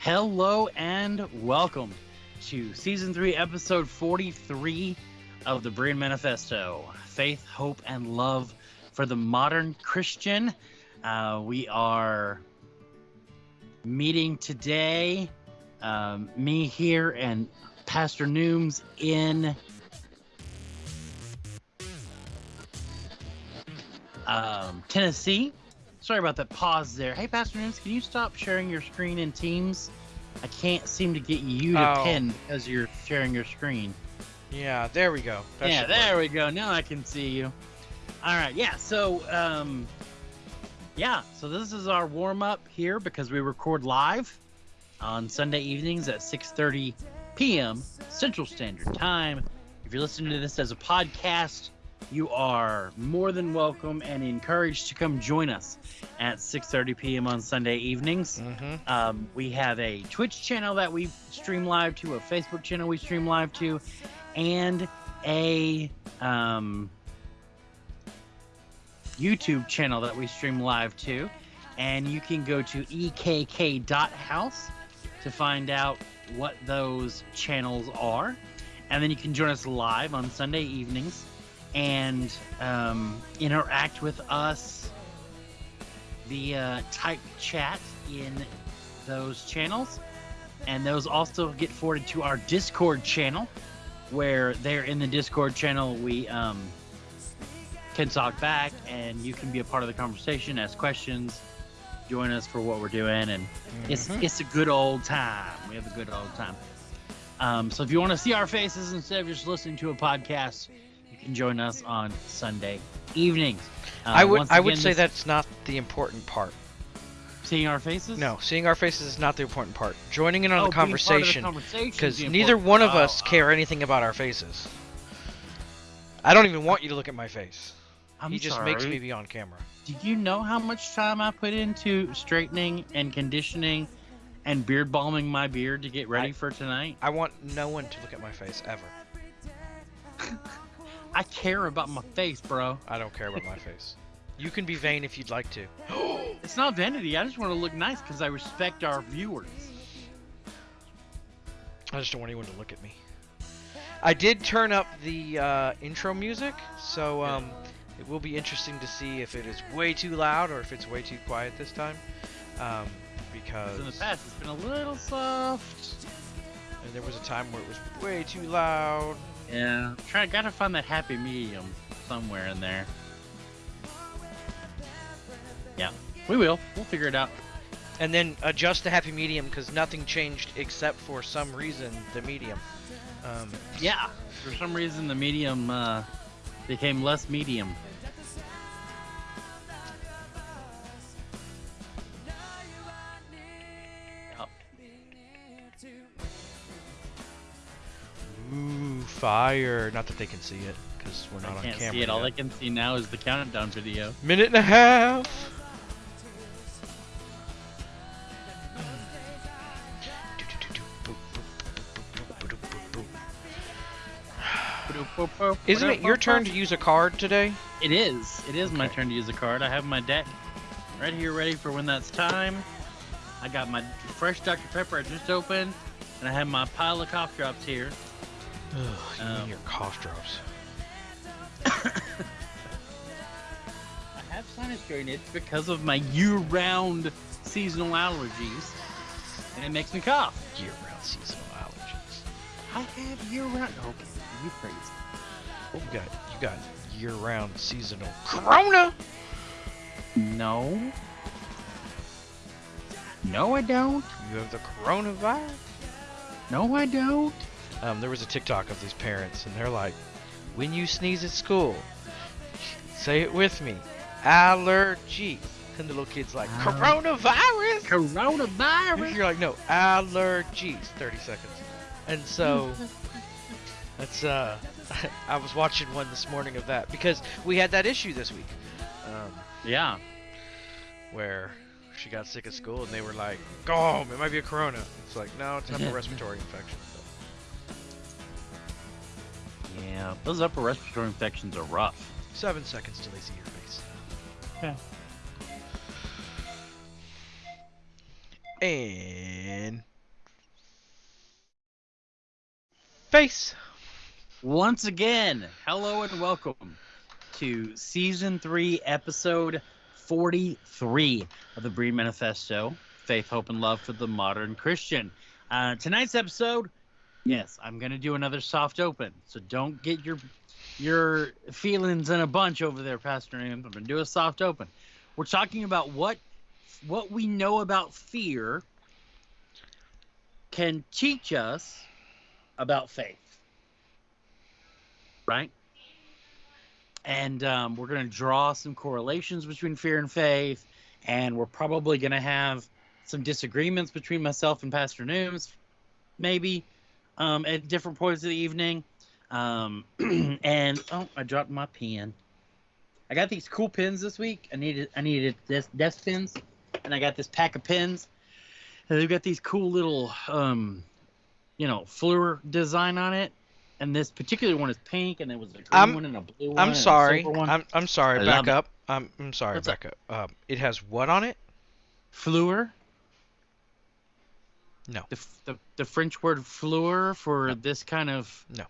Hello and welcome to season three, episode 43 of the Berean Manifesto Faith, Hope, and Love for the Modern Christian. Uh, we are meeting today, um, me here and Pastor Nooms in um, Tennessee. Sorry about that pause there. Hey, Pastor Nooms, can you stop sharing your screen in Teams? I can't seem to get you to Oh. pin because you're sharing your screen. Yeah, there we go. That yeah, there work. we go. Now I can see you. All right. Yeah. So, um, yeah. So this is our warm up here because we record live on Sunday evenings at 6:30 p.m. Central Standard Time. If you're listening to this as a podcast, you are more than welcome and encouraged to come join us at 6:30 p.m. on Sunday evenings. Mhm. Um, we have a Twitch channel that we stream live to, a Facebook channel we stream live to, and a um, YouTube channel that we stream live to. And you can go to ekk.house to find out what those channels are. And then you can join us live on Sunday evenings and um, interact with us via type chat in those channels. And those also get forwarded to our Discord channel, where there in the Discord channel we um, can talk back and you can be a part of the conversation, ask questions, join us for what we're doing, and it's Mhm. it's a good old time. We have a good old time. Um, so if you want to see our faces instead of just listening to a podcast, can join us on Sunday evenings. Uh, I would I would again, say that's not the important part. seeing our faces. No, seeing our faces is not the important part. Joining in on Oh, the being part of the conversation because neither one of part. us Oh, care anything about our faces. I don't even want you to look at my face. I'm he just sorry. makes me be on camera. Do you know how much time I put into straightening and conditioning and beard balming my beard to get ready I- for tonight? I want no one to look at my face ever. I care about my face, bro. I don't care about my face. You can be vain if you'd like to. It's not vanity. I just want to look nice because I respect our viewers. I just don't want anyone to look at me. I did turn up the uh, intro music, so um, it will be interesting to see if it is way too loud or if it's way too quiet this time. Um, 'Cause because in the past, it's been a little soft. and there was a time where it was way too loud. Yeah. Try. Gotta find that happy medium somewhere in there. Yeah. We will. We'll figure it out. And then adjust the happy medium because nothing changed except for some reason the medium. Um, Yeah. For some reason, the medium uh, became less medium. Ooh, fire! Not that they can see it because we're not I on can't camera. see it. All I can see now is the countdown video. Minute and a half. Isn't it your turn to use a card today? It is. It is my turn to use a card. I have my deck right here, ready for when that's time. I got my fresh Dr. Pepper I just opened, and I have my pile of cough drops here. Ugh, you Um, your cough drops. I have sinus drainage because of my year-round seasonal allergies, and it makes me cough. Year-round seasonal allergies. I have year-round. Okay, you crazy. You got you got year-round seasonal corona. No. No, I don't. You have the coronavirus. No, I don't. Um, there was a TikTok of these parents, and they're like, "When you sneeze at school, say it with me, allergy." And the little kid's like, Al- "Coronavirus." Coronavirus. You're like, "No, allergies." Thirty seconds. And so that's uh, I was watching one this morning of that because we had that issue this week, um, Yeah. where she got sick at school, and they were like, "Go home. It might be a corona." It's like, no, it's not a respiratory infection. Yeah. Those upper respiratory infections are rough. Seven seconds till they see your face. Yeah. And face. Once again, hello and welcome to season three, episode 43 of the Berean Manifesto Faith, Hope, and Love for the Modern Christian. Uh, tonight's episode, yes, I'm going to do another soft open. So don't get your your feelings in a bunch over there, Pastor Ian. I'm to do a soft open. We're talking about what what we know about fear can teach us about faith right? And um, we're going to draw some correlations between fear and faith, and we're probably going to have some disagreements between myself and Pastor Nooms, maybe um, at different points of the evening. Um, and oh, I dropped my pen. I got these cool pins this week. I needed I needed this desk pins, and I got this pack of pins. And they've got these cool little um, you know, Fleur design on it and this particular one is pink, and there was a green I'm- one and a blue one. I'm sorry. I'm I'm sorry. I Back it. up. I'm I'm sorry. What's back up. Um, it has what on it? Fleur. No. The, the the French word fleur for No. this kind of No.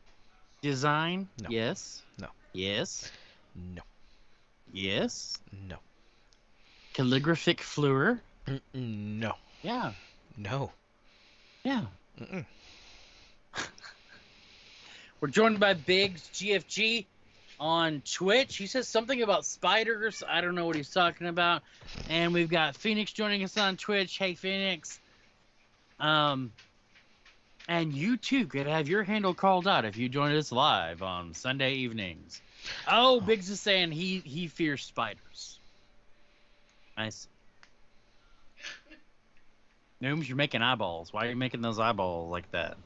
design. No. Yes. No. Yes. No. Yes. No. Calligraphic fleur. Mm, No. Yeah. No. Yeah. Mm-mm. We're joined by Biggs GFG on Twitch. He says something about spiders. I don't know what he's talking about. And we've got Phoenix joining us on Twitch. Hey Phoenix. Um and you too could have your handle called out if you joined us live on Sunday evenings. Oh, Biggs is saying he he fears spiders. Nice. Nooms, you're making eyeballs. Why are you making those eyeballs like that?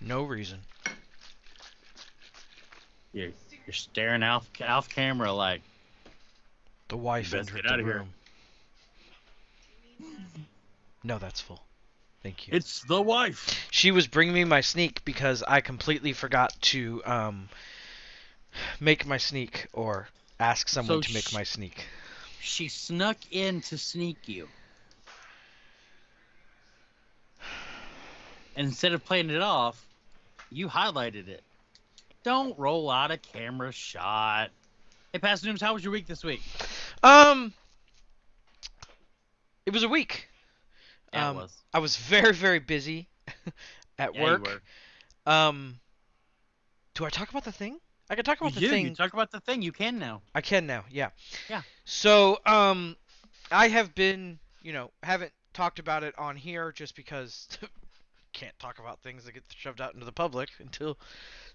No reason. You're, you're staring off off camera like The wife entered get the room. No, that's full. Thank you. it's the wife. She was bringing me my sneak because I completely forgot to um make my sneak or ask someone So to make sh- my sneak. She snuck in to sneak you. And instead of playing it off, you highlighted it. Don't roll out a camera shot. Hey, Pastor Nooms, how was your week this week? Um, it was a week. Yeah, Um, was. I was very very busy at Yeah, you work. Um, do I talk about the thing? I can talk You about the do. thing. You talk about the thing. You can now. I can now, yeah. Yeah. So, um, I have been, you know, haven't talked about it on here just because can't talk about things that get shoved out into the public until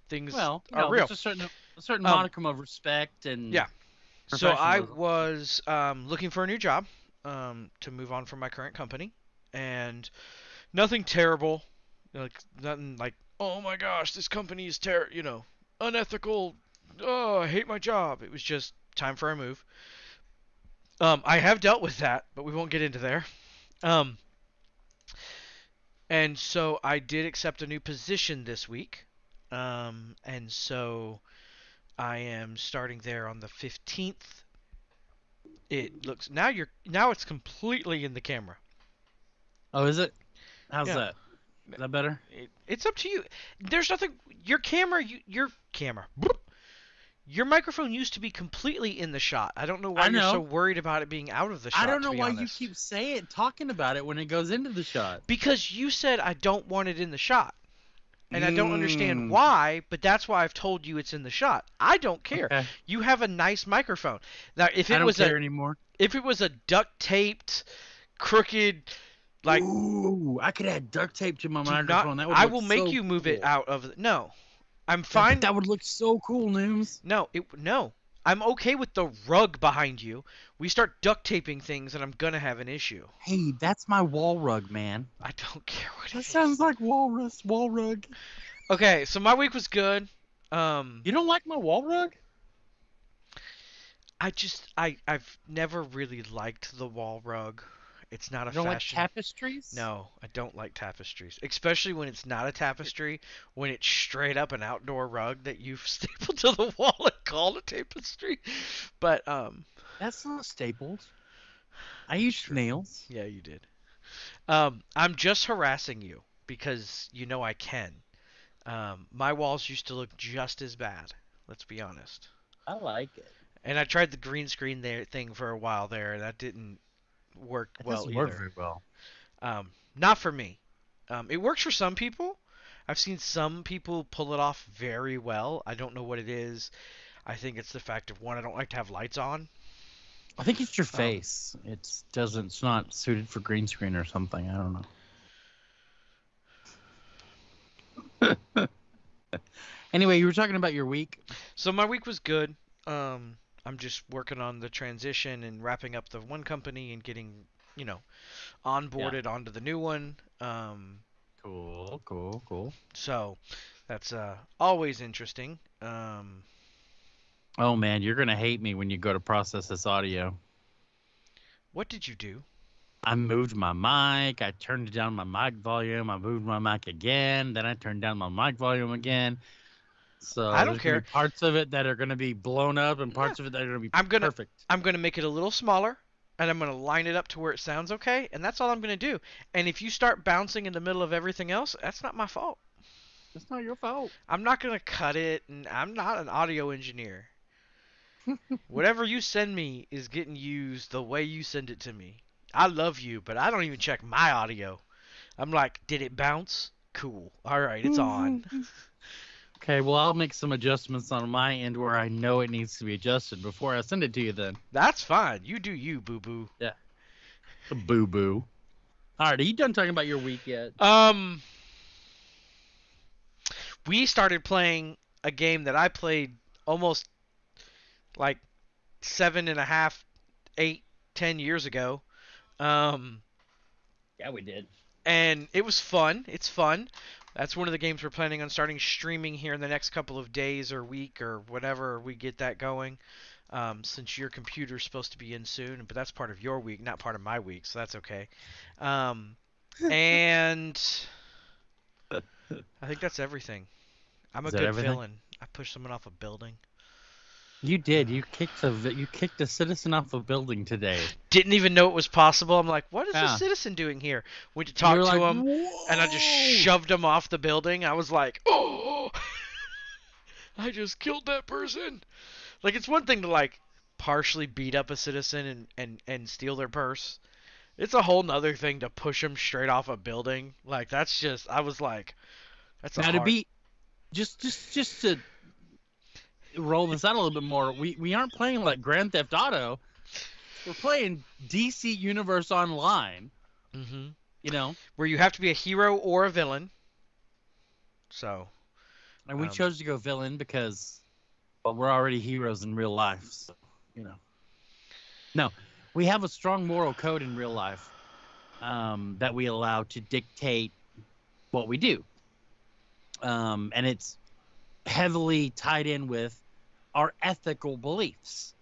things Well, you are know, real. there's a certain a certain Um, modicum of respect and yeah. So I was um, looking for a new job um, to move on from my current company, and nothing terrible, like nothing like oh my gosh, this company is ter you know unethical. Oh, I hate my job. It was just time for a move. Um, I have dealt with that, but we won't get into there. Um, and so I did accept a new position this week. Um, and so I am starting there on the 15th. It looks now you're now it's completely in the camera. Oh, is it? How's Yeah. that? Is that better? It, it's up to you. There's nothing. Your camera, you, your camera, your microphone used to be completely in the shot. I don't know why I you're so worried about it being out of the shot. I don't know why you keep saying talking about it when it goes into the shot. Because you said I don't want it in the shot. And I don't understand Mm. why, but that's why I've told you it's in the shot. I don't care. Okay. You have a nice microphone. Now, if I it don't was care a anymore. if it was a duct taped, crooked, like Ooh, I could add duct tape to my do not- microphone. that would I will make you move it out of. The, no, I'm fine. That would look so cool, Nooms. No, it no. I'm okay with the rug behind you. We start duct taping things, and I'm gonna have an issue. Hey, that's my wall rug, man. I don't care what it That is. sounds like walrus wall rug. Okay, so my week was good. Um, You don't like my wall rug? I just I I've never really liked the wall rug. It's not a You don't like tapestries? no, I don't like tapestries, especially when it's not a tapestry. When it's straight up an outdoor rug that you've stapled to the wall and called a tapestry. But um, That's not stapled. I used nails. Yeah, you did. Um, I'm just harassing you because you know I can. Um, my walls used to look just as bad. Let's be honest. I like it. And I tried the green screen there thing for a while there. and That didn't work It well doesn't either. work very well. Um, not for me. Um, it works for some people. I've seen some people pull it off very well. I don't know what it is. I think it's the fact of one, I don't like to have lights on. I think it's your Um, face. It doesn't. It's not suited for green screen or something. I don't know. anyway, you were talking about your week. So my week was good. Um, I'm just working on the transition and wrapping up the one company and getting, you know, onboarded onto the new one. Um, Cool, cool, cool. so that's uh, always interesting. Um, Oh man, you're gonna hate me when you go to process this audio. what did you do? I moved my mic. I turned down my mic volume. I moved my mic again. Then I turned down my mic volume again. So I don't there's gonna be care. parts of it that are gonna be blown up, and parts of it that are gonna be I'm gonna- perfect. I'm going to make it a little smaller and I'm going to line it up to where it sounds okay, and that's all I'm going to do. And if you start bouncing in the middle of everything else, that's not my fault. It's not your fault. I'm not going to cut it, and I'm not an audio engineer. Whatever you send me is getting used the way you send it to me. I love you, but I don't even check my audio. I'm like, did it bounce? Cool. All right, it's on. Okay, well I'll make some adjustments on my end where I know it needs to be adjusted before I send it to you. Then That's fine. You do you, boo boo. Yeah. Boo boo. All right, are you done talking about your week yet? Um, we started playing a game that I played almost like seven and a half, eight, ten years ago. Um, Yeah, we did. and it was fun. It's fun. That's one of the games we're planning on starting streaming here in the next couple of days or week or whatever we get that going. Um, since your computer's supposed to be in soon, but that's part of your week, not part of my week, so that's okay. Um, and I think that's everything. I'm a Is good everything? villain. I pushed someone off a building. You did. You kicked a you kicked a citizen off a building today. Didn't even know it was possible. I'm like, what is Yeah. this citizen doing here? Went to talk to like, him. and I just shoved him off the building. I was like, "Oh, oh. I just killed that person." Like it's one thing to like partially beat up a citizen and and and steal their purse. It's a whole nother thing to push them straight off a building. Like that's just I was like, that's a Now to be just just just to roll this out a little bit more, we we aren't playing like Grand Theft Auto. We're playing DC Universe Online. Mhm. You know, where you have to be a hero or a villain. So and we Um, chose to go villain because well, we're already heroes in real life. So you know, no, we have a strong moral code in real life um, that we allow to dictate what we do, um, and it's heavily tied in with our ethical beliefs.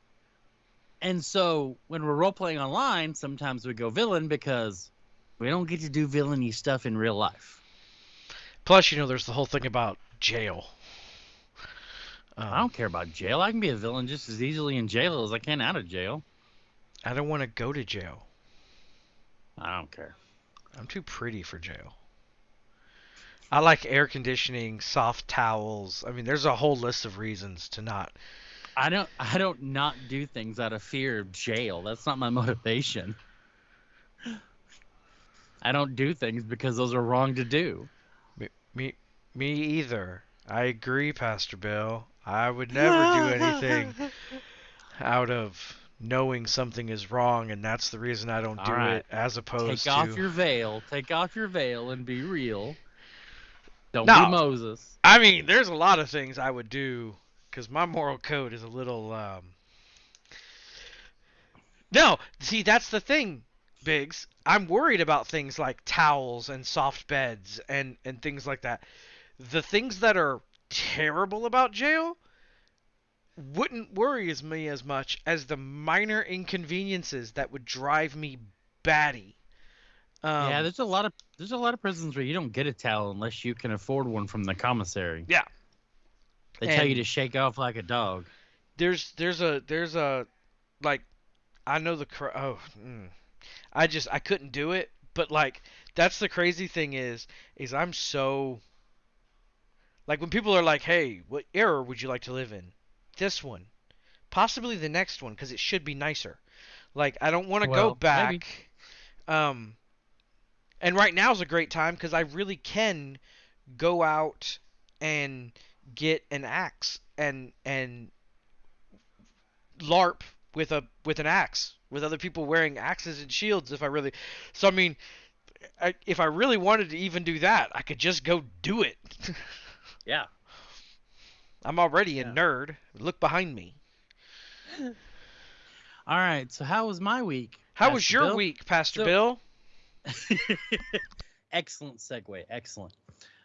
And so when we're role playing online, sometimes we go villain because we don't get to do villainy stuff in real life. plus you know there's the whole thing about jail. Um, I don't care about jail. I can be a villain just as easily in jail as I can out of jail. I don't want to go to jail. I don't care. I'm too pretty for jail. I like air conditioning, soft towels. I mean, there's a whole list of reasons to not. I don't I don't not do things out of fear of jail. That's not my motivation. I don't do things because those are wrong to do. Me, me either. I agree, Pastor Bill. I would never do anything out of knowing something is wrong, and that's the reason I don't do All right. it, as opposed to Take to. off your veil. Take off your veil and be real. Don't No. be Moses. I mean, there's a lot of things I would do because my moral code is a little. Um... No, see, that's the thing, Biggs. I'm worried about things like towels and soft beds and and things like that. The things that are terrible about jail wouldn't worry as me as much as the minor inconveniences that would drive me batty. Um, yeah, there's a lot of there's a lot of prisons where you don't get a towel unless you can afford one from the commissary. Yeah. They tell you to shake off like a dog. there's there's a there's a like I know the cra- oh, mm. I just I couldn't do it. But like that's the crazy thing is is I'm so like when people are like, "Hey, what era would you like to live in?" This one, possibly the next one, because it should be nicer. Like I don't want to Well, go back. maybe. Um, and right now is a great time because I really can go out and get an axe and and LARP with a with an axe with other people wearing axes and shields if I really so I mean I, if I really wanted to even do that I could just go do it Yeah. I'm already a nerd look behind me All right. So how was my week? how was your Bill? week Pastor So- Bill Excellent segue. Excellent.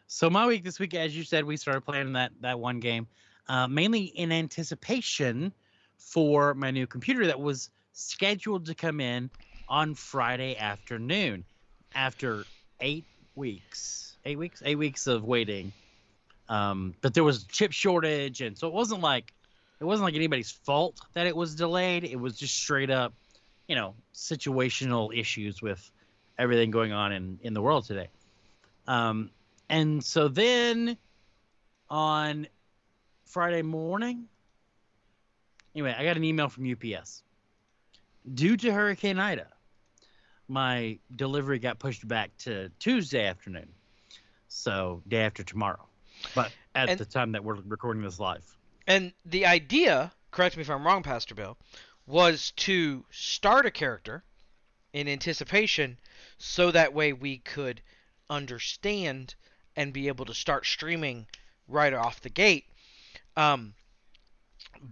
So my week this week, as you said, we started playing that that one game, uh, mainly in anticipation for my new computer that was scheduled to come in on Friday afternoon, after eight weeks, eight weeks, eight weeks of waiting. Um, but there was chip shortage, and so it wasn't like it wasn't like anybody's fault that it was delayed. It was just straight up, you know, situational issues with everything going on in in the world today. Um, and so then on Friday morning, anyway, I got an email from UPS. Due to Hurricane Ida, my delivery got pushed back to Tuesday afternoon. So day after tomorrow. But at And- the time that we're recording this live. and the idea correct me if I'm wrong Pastor Bill was to start a character in anticipation so that way we could understand and be able to start streaming right off the gate. Um,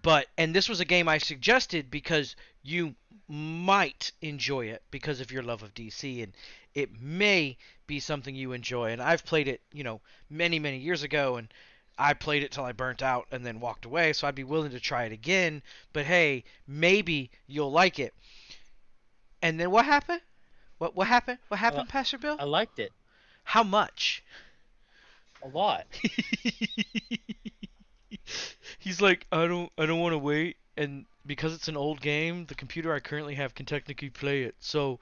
but and this was a game I suggested because you might enjoy it because of your love of DC and it may be something you enjoy and I've played it, you know, many many years ago and I played it till I burnt out and then walked away, so I'd be willing to try it again, but hey, maybe you'll like it. And then what happened? What what happened? What uh, happened, Pastor Bill? I liked it How much? a lot. He's like, I don't, I don't want to wait, and because it's an old game, the computer I currently have can technically play it. So,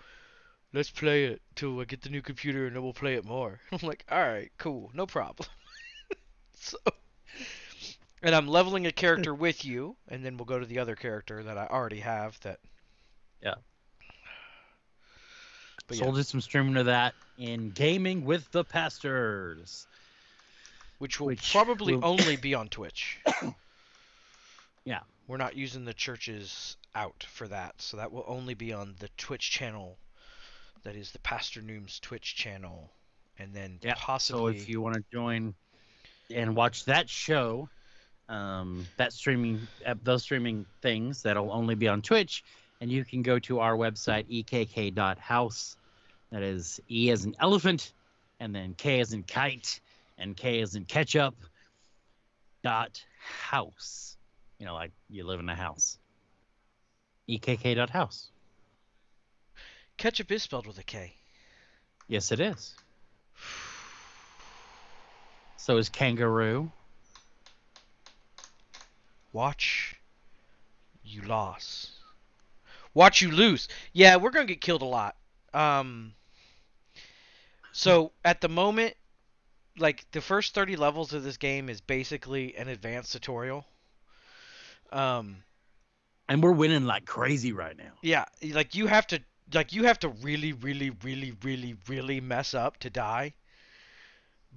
let's play it till I get the new computer, and then we'll play it more. I'm like, all right, cool, no problem. so, and I'm leveling a character with you, and then we'll go to the other character that I already have. That. Yeah. But so yeah, we'll do some streaming of that in gaming with the pastors. which will which probably will- only be on Twitch. Yeah. We're not using the churches out for that, so that will only be on the Twitch channel. That is the Pastor Noom's Twitch channel, and then Yeah, possibly. So if you want to join and watch that show, um, that streaming, uh, those streaming things, that'll only be on Twitch, and you can go to our website ekk.house. That is E as in elephant, and then K as in kite, and K as in ketchup. Dot house. You know, like you live in a house. EKK dot house. Ketchup is spelled with a K. Yes, it is. So is kangaroo. Watch you loss. Watch you lose. Yeah, we're gonna get killed a lot. Um. So at the moment, like the first 30 levels of this game is basically an advanced tutorial. Um. And we're winning like crazy right now. Yeah, like you have to like you have to really really really really really mess up to die.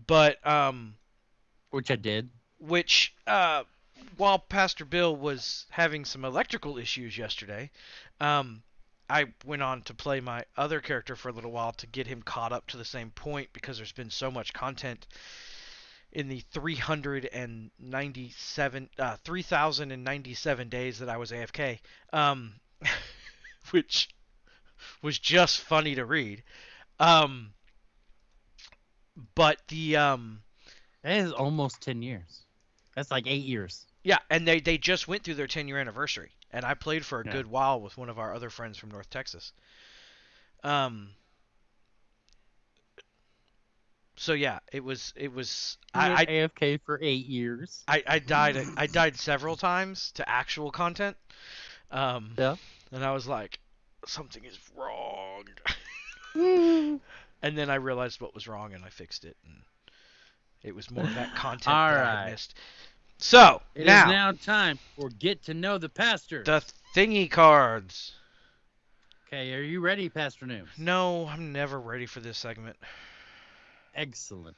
But um Which I did. which uh while Pastor Bill was having some electrical issues yesterday, um I went on to play my other character for a little while to get him caught up to the same point because there's been so much content in the 397 uh 3097 days that I was AFK. Um which was just funny to read. Um but the um That is almost ten years. That's like eight years. Yeah, and they they just went through their 10 year anniversary, and I played for a Yeah. good while with one of our other friends from North Texas. Um. So yeah, it was it was I, I AFK for eight years. I I died I died several times to actual content. Um. Yeah. And I was like, something is wrong. and then I realized what was wrong and I fixed it. And it was more of that content that I missed. So It is now, now time for get to know the pastor. the thingy cards. Okay, are you ready, Pastor Nooms? No, I'm never ready for this segment. Excellent.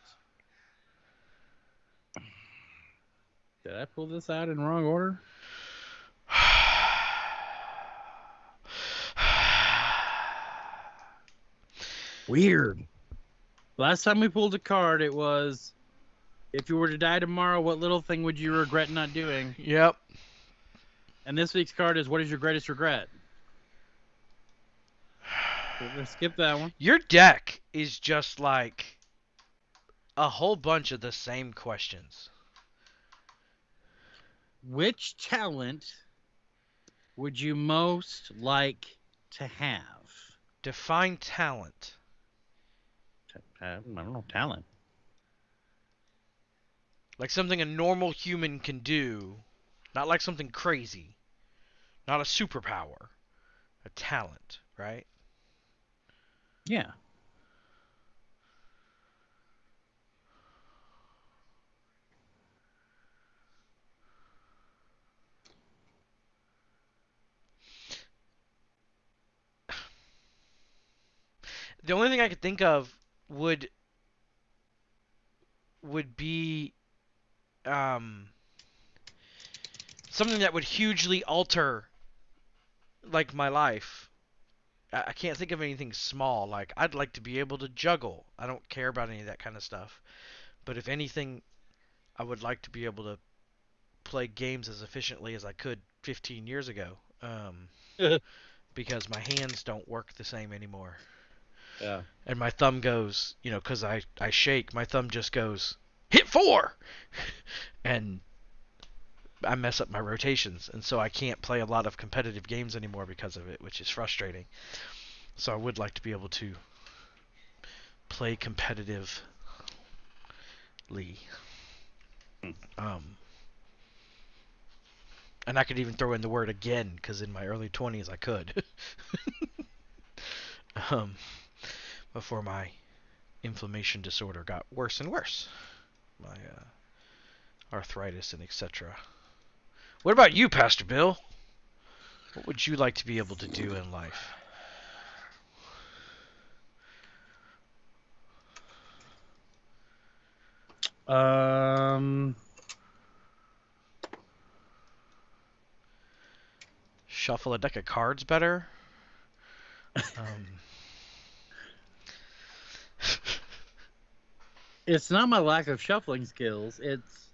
Did I pull this out in wrong order? Weird. Last time we pulled a card, it was if you were to die tomorrow, what little thing would you regret not doing? Yep. And this week's card is what is your greatest regret? So we're skip that one. Your deck is just like a whole bunch of the same questions. Which talent would you most like to have? Define talent. Uh, I don't know, talent. Like something a normal human can do, not like something crazy. Not a superpower. A talent, right? Yeah. The only thing I could think of would would be um something that would hugely alter like my life. I, I can't think of anything small. Like I'd like to be able to juggle. I don't care about any of that kind of stuff. But if anything, I would like to be able to play games as efficiently as I could 15 years ago. Um, because my hands don't work the same anymore Yeah. and my thumb goes, you know, because I, I shake, my thumb just goes, hit four! and I mess up my rotations, and so I can't play a lot of competitive games anymore because of it, which is frustrating. So I would like to be able to play competitively. Um, and I could even throw in the word again, because in my early 20s I could. um, before my inflammation disorder got worse and worse. My uh, arthritis and etc. What about you, Pastor Bill? What would you like to be able to do in life? Um. Shuffle a deck of cards better? Um, It's not my lack of shuffling skills. It's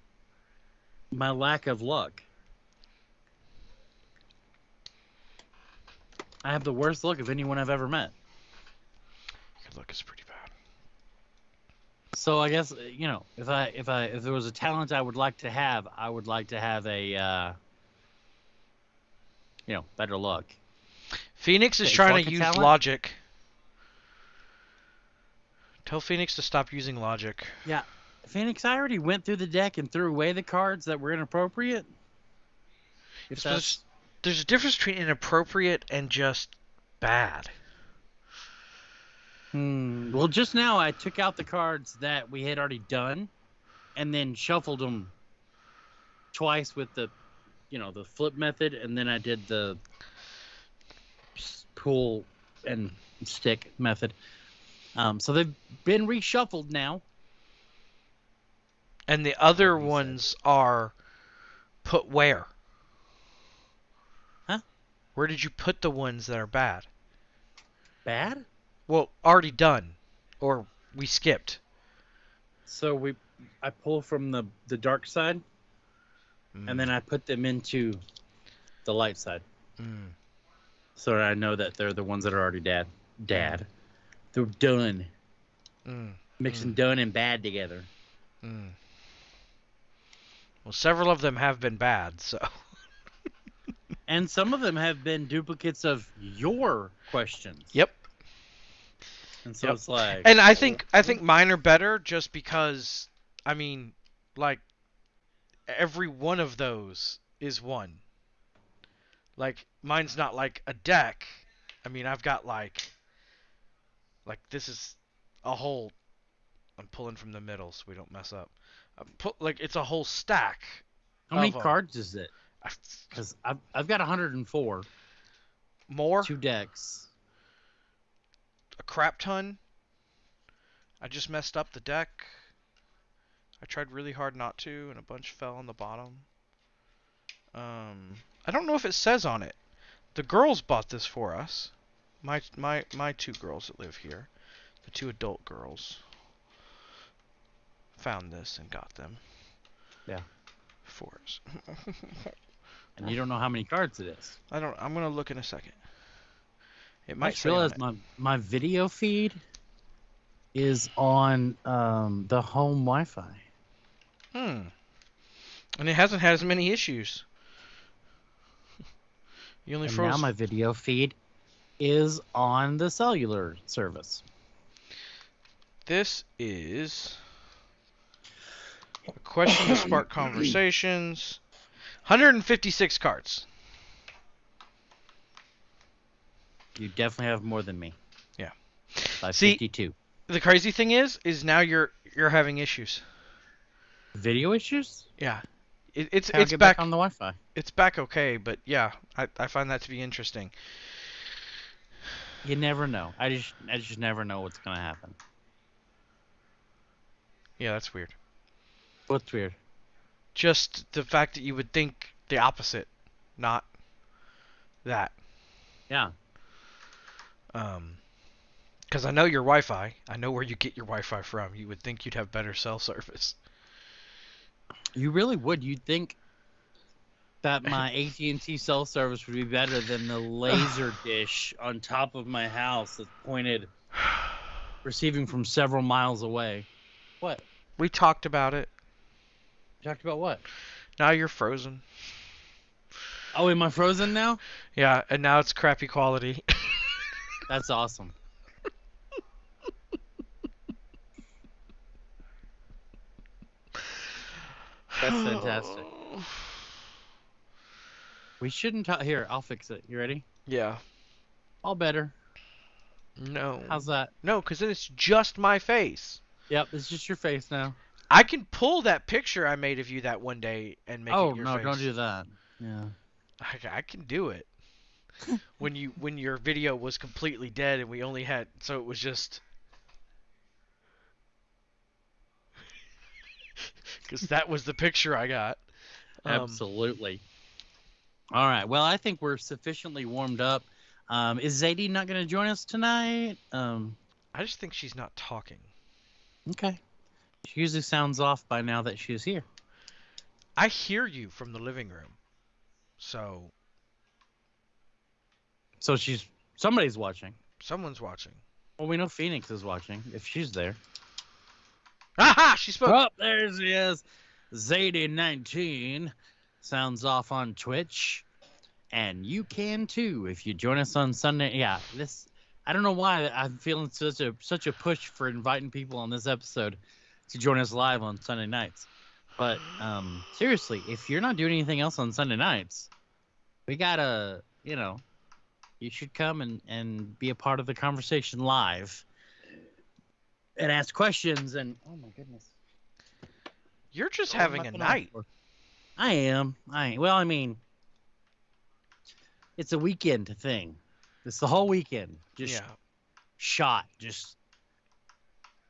my lack of luck. I have the worst luck of anyone I've ever met. your luck is pretty bad. So I guess you know if I if I if there was a talent I would like to have, I would like to have a uh, you know better luck. Phoenix is trying to use talent? logic. Tell Phoenix to stop using logic. Yeah. Phoenix, I already went through the deck and threw away the cards that were inappropriate. If that's There's a difference between inappropriate and just bad. Hmm. Well, just now I took out the cards that we had already done, and then shuffled them twice with the, you know, the flip method, and then I did the pull and stick method. Um, so they've been reshuffled now. And the other Like said. ones are put where? Huh? Where did you put the ones that are bad? Bad. Well, already done. Or we skipped. So we, I pull from the the dark side, and then I put them into the light side. Mm. so I know that they're the ones that are already dad. Dad. They're done. Mm. Mixing done and bad together. Mm. Well, several of them have been bad, so. And some of them have been duplicates of your questions. Yep. And so Yep. it's like And I think I think mine are better just because I mean, like every one of those is one. Like mine's not like a deck. I mean, I've got like, like this is a whole. I'm pulling from the middle so we don't mess up. Like it's a whole stack. How many of 'em. cards is it? Because I've, I've got 104, More, two decks. a crap ton. I just messed up the deck. I tried really hard not to, and a bunch fell on the bottom. Um, I don't know if it says on it. The girls bought this for us. My my my two girls that live here, the two adult girls, found this and got them. Yeah. For us. And you don't know how many cards it is. I don't. I'm gonna look in a second. It I might just say realized my, my video feed is on um, the home Wi-Fi. Hmm. And it hasn't had as many issues. You only And froze. now my video feed is on the cellular service. This is a question to spark conversations. 156 cards. You definitely have more than me. Yeah. By See- 52. The crazy thing is, is now you're you're having issues. Video issues? Yeah. It, it's How do I it's get back, back on the Wi-Fi. it's back okay, but yeah, I, I find that to be interesting. You never know. I just I just never know what's gonna happen. Yeah, that's weird. What's weird? Just the fact that you would think the opposite, not that. Yeah. Um, because I know your Wi-Fi. I know where you get your Wi-Fi from. You would think you'd have better cell service. You really would. You'd think that my AT&T cell service would be better than the laser dish on top of my house that's pointed, receiving from several miles away. What? We talked about it. Talked about what? Now you're frozen. Oh, am I frozen now? Yeah, and now it's crappy quality. That's awesome. That's fantastic. We shouldn't talk. Here, I'll fix it. You ready? Yeah. All better. No. How's that? No, because then it's just my face. Yep, it's just your face now. I can pull that picture I made of you that one day and make oh it your no, face. don't do that. Yeah. I, I can do it. when you when your video was completely dead and we only had so it was just because that was the picture I got. Um, Absolutely. All right. Well, I think we're sufficiently warmed up. Um, is Zadie not going to join us tonight? Um, I just think she's not talking. okay. She usually sounds off by now that she's here. I hear you from the living room, so So she's somebody's watching. someone's watching. Well, we know Phoenix is watching if she's there. Aha! She spoke. Oh, there she is. Zadie19 sounds off on Twitch. And you can too if you join us on Sunday. Yeah, this I don't know why I'm feeling such a such a push for inviting people on this episode to join us live on Sunday nights. But um seriously, if you're not doing anything else on Sunday nights, we gotta, you know, you should come and, and be a part of the conversation live and ask questions and oh my goodness. You're just am having a night. I am. I well, I mean, it's a weekend thing. It's the whole weekend. Just yeah. shot. Just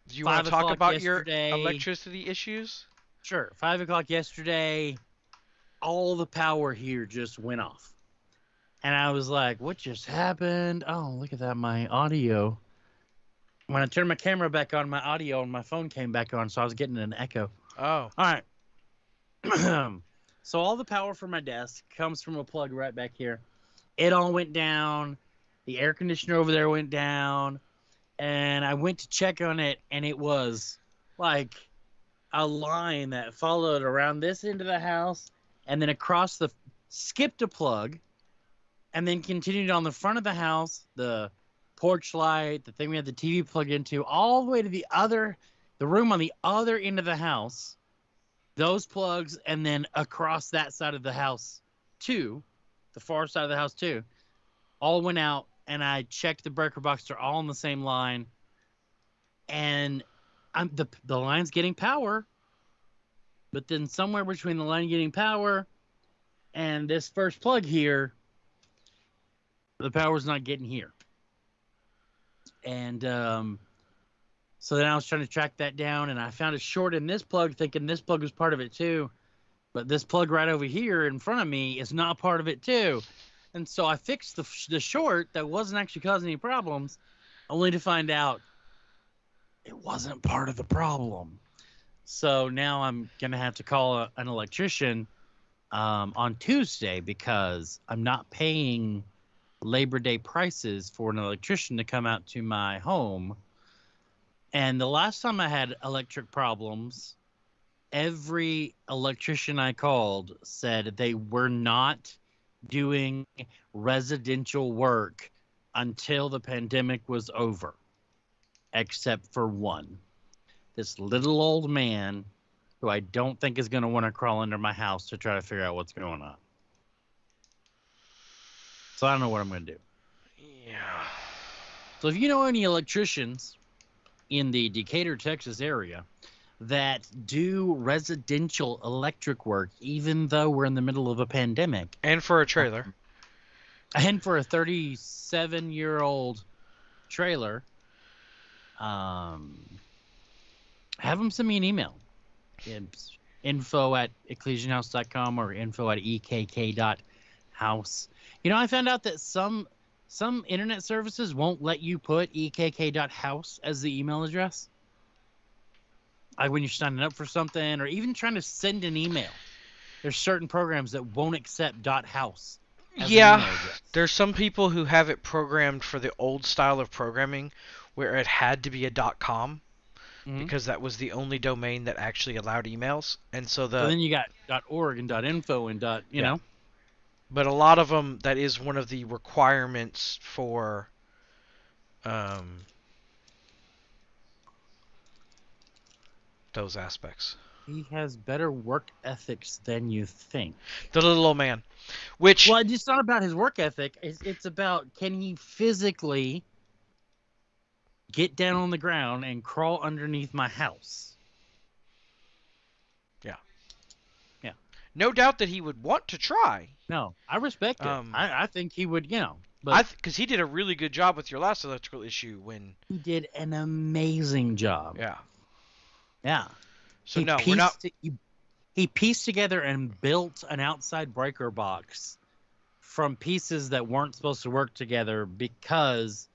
Do you want to talk about your electricity issues? sure. Five o'clock yesterday. All the power here just went off, and I was like, "What just happened?" Oh, look at that! My audio. When I turned my camera back on, my audio on my phone came back on, so I was getting an echo. Oh. All right. Um, so all the power from my desk comes from a plug right back here. It all went down. The air conditioner over there went down. And I went to check on it, and it was like a line that followed around this end of the house and then across the skipped a plug and then continued on the front of the house, the porch light, the thing we had the TV plugged into, all the way to the other, the room on the other end of the house those plugs and then across that side of the house too the far side of the house too all went out and I checked the breaker box. They're all on the same line, and I'm the the line's getting power, but then somewhere between the line getting power and this first plug here, the power's not getting here. And um, so then I was trying to track that down, and I found a short in this plug, thinking this plug was part of it too. But this plug right over here in front of me is not part of it too. And so I fixed the, the short that wasn't actually causing any problems, only to find out it wasn't part of the problem. So now I'm going to have to call a, an electrician um, on Tuesday because I'm not paying Labor Day prices for an electrician to come out to my home. And the last time I had electric problems, every electrician I called said they were not doing residential work until the pandemic was over, except for one. This little old man who I don't think is going to want to crawl under my house to try to figure out what's going on. So I don't know what I'm going to do. Yeah. So if you know any electricians in the Decatur, Texas area that do residential electric work, even though we're in the middle of a pandemic, And for a trailer. and for a 37 year old trailer, um, have them send me an email. It's info at ecclesianhouse.com or info at ekk.house. You know, I found out that some some internet services won't let you put ekk.house as the email address. Like when you're signing up for something or even trying to send an email. There's certain programs that won't accept .house. as an Yeah. There's some people who have it programmed for the old style of programming where it had to be a dot .com Mhm. because that was the only domain that actually allowed emails. And so the So then you got .org and .info and dot, you Yeah. know. But a lot of them that is one of the requirements for um those aspects. He has better work ethics than you think. The little old man, which Well, it's not about his work ethic. It's, it's about can he physically get down on the ground and crawl underneath my house? No doubt that he would want to try. No, I respect it. Um, I, I think he would, you know. But I because he did a really good job with your last electrical issue when he did an amazing job. yeah. Yeah. So he no, we're not. it- he, he pieced together and built an outside breaker box from pieces that weren't supposed to work together because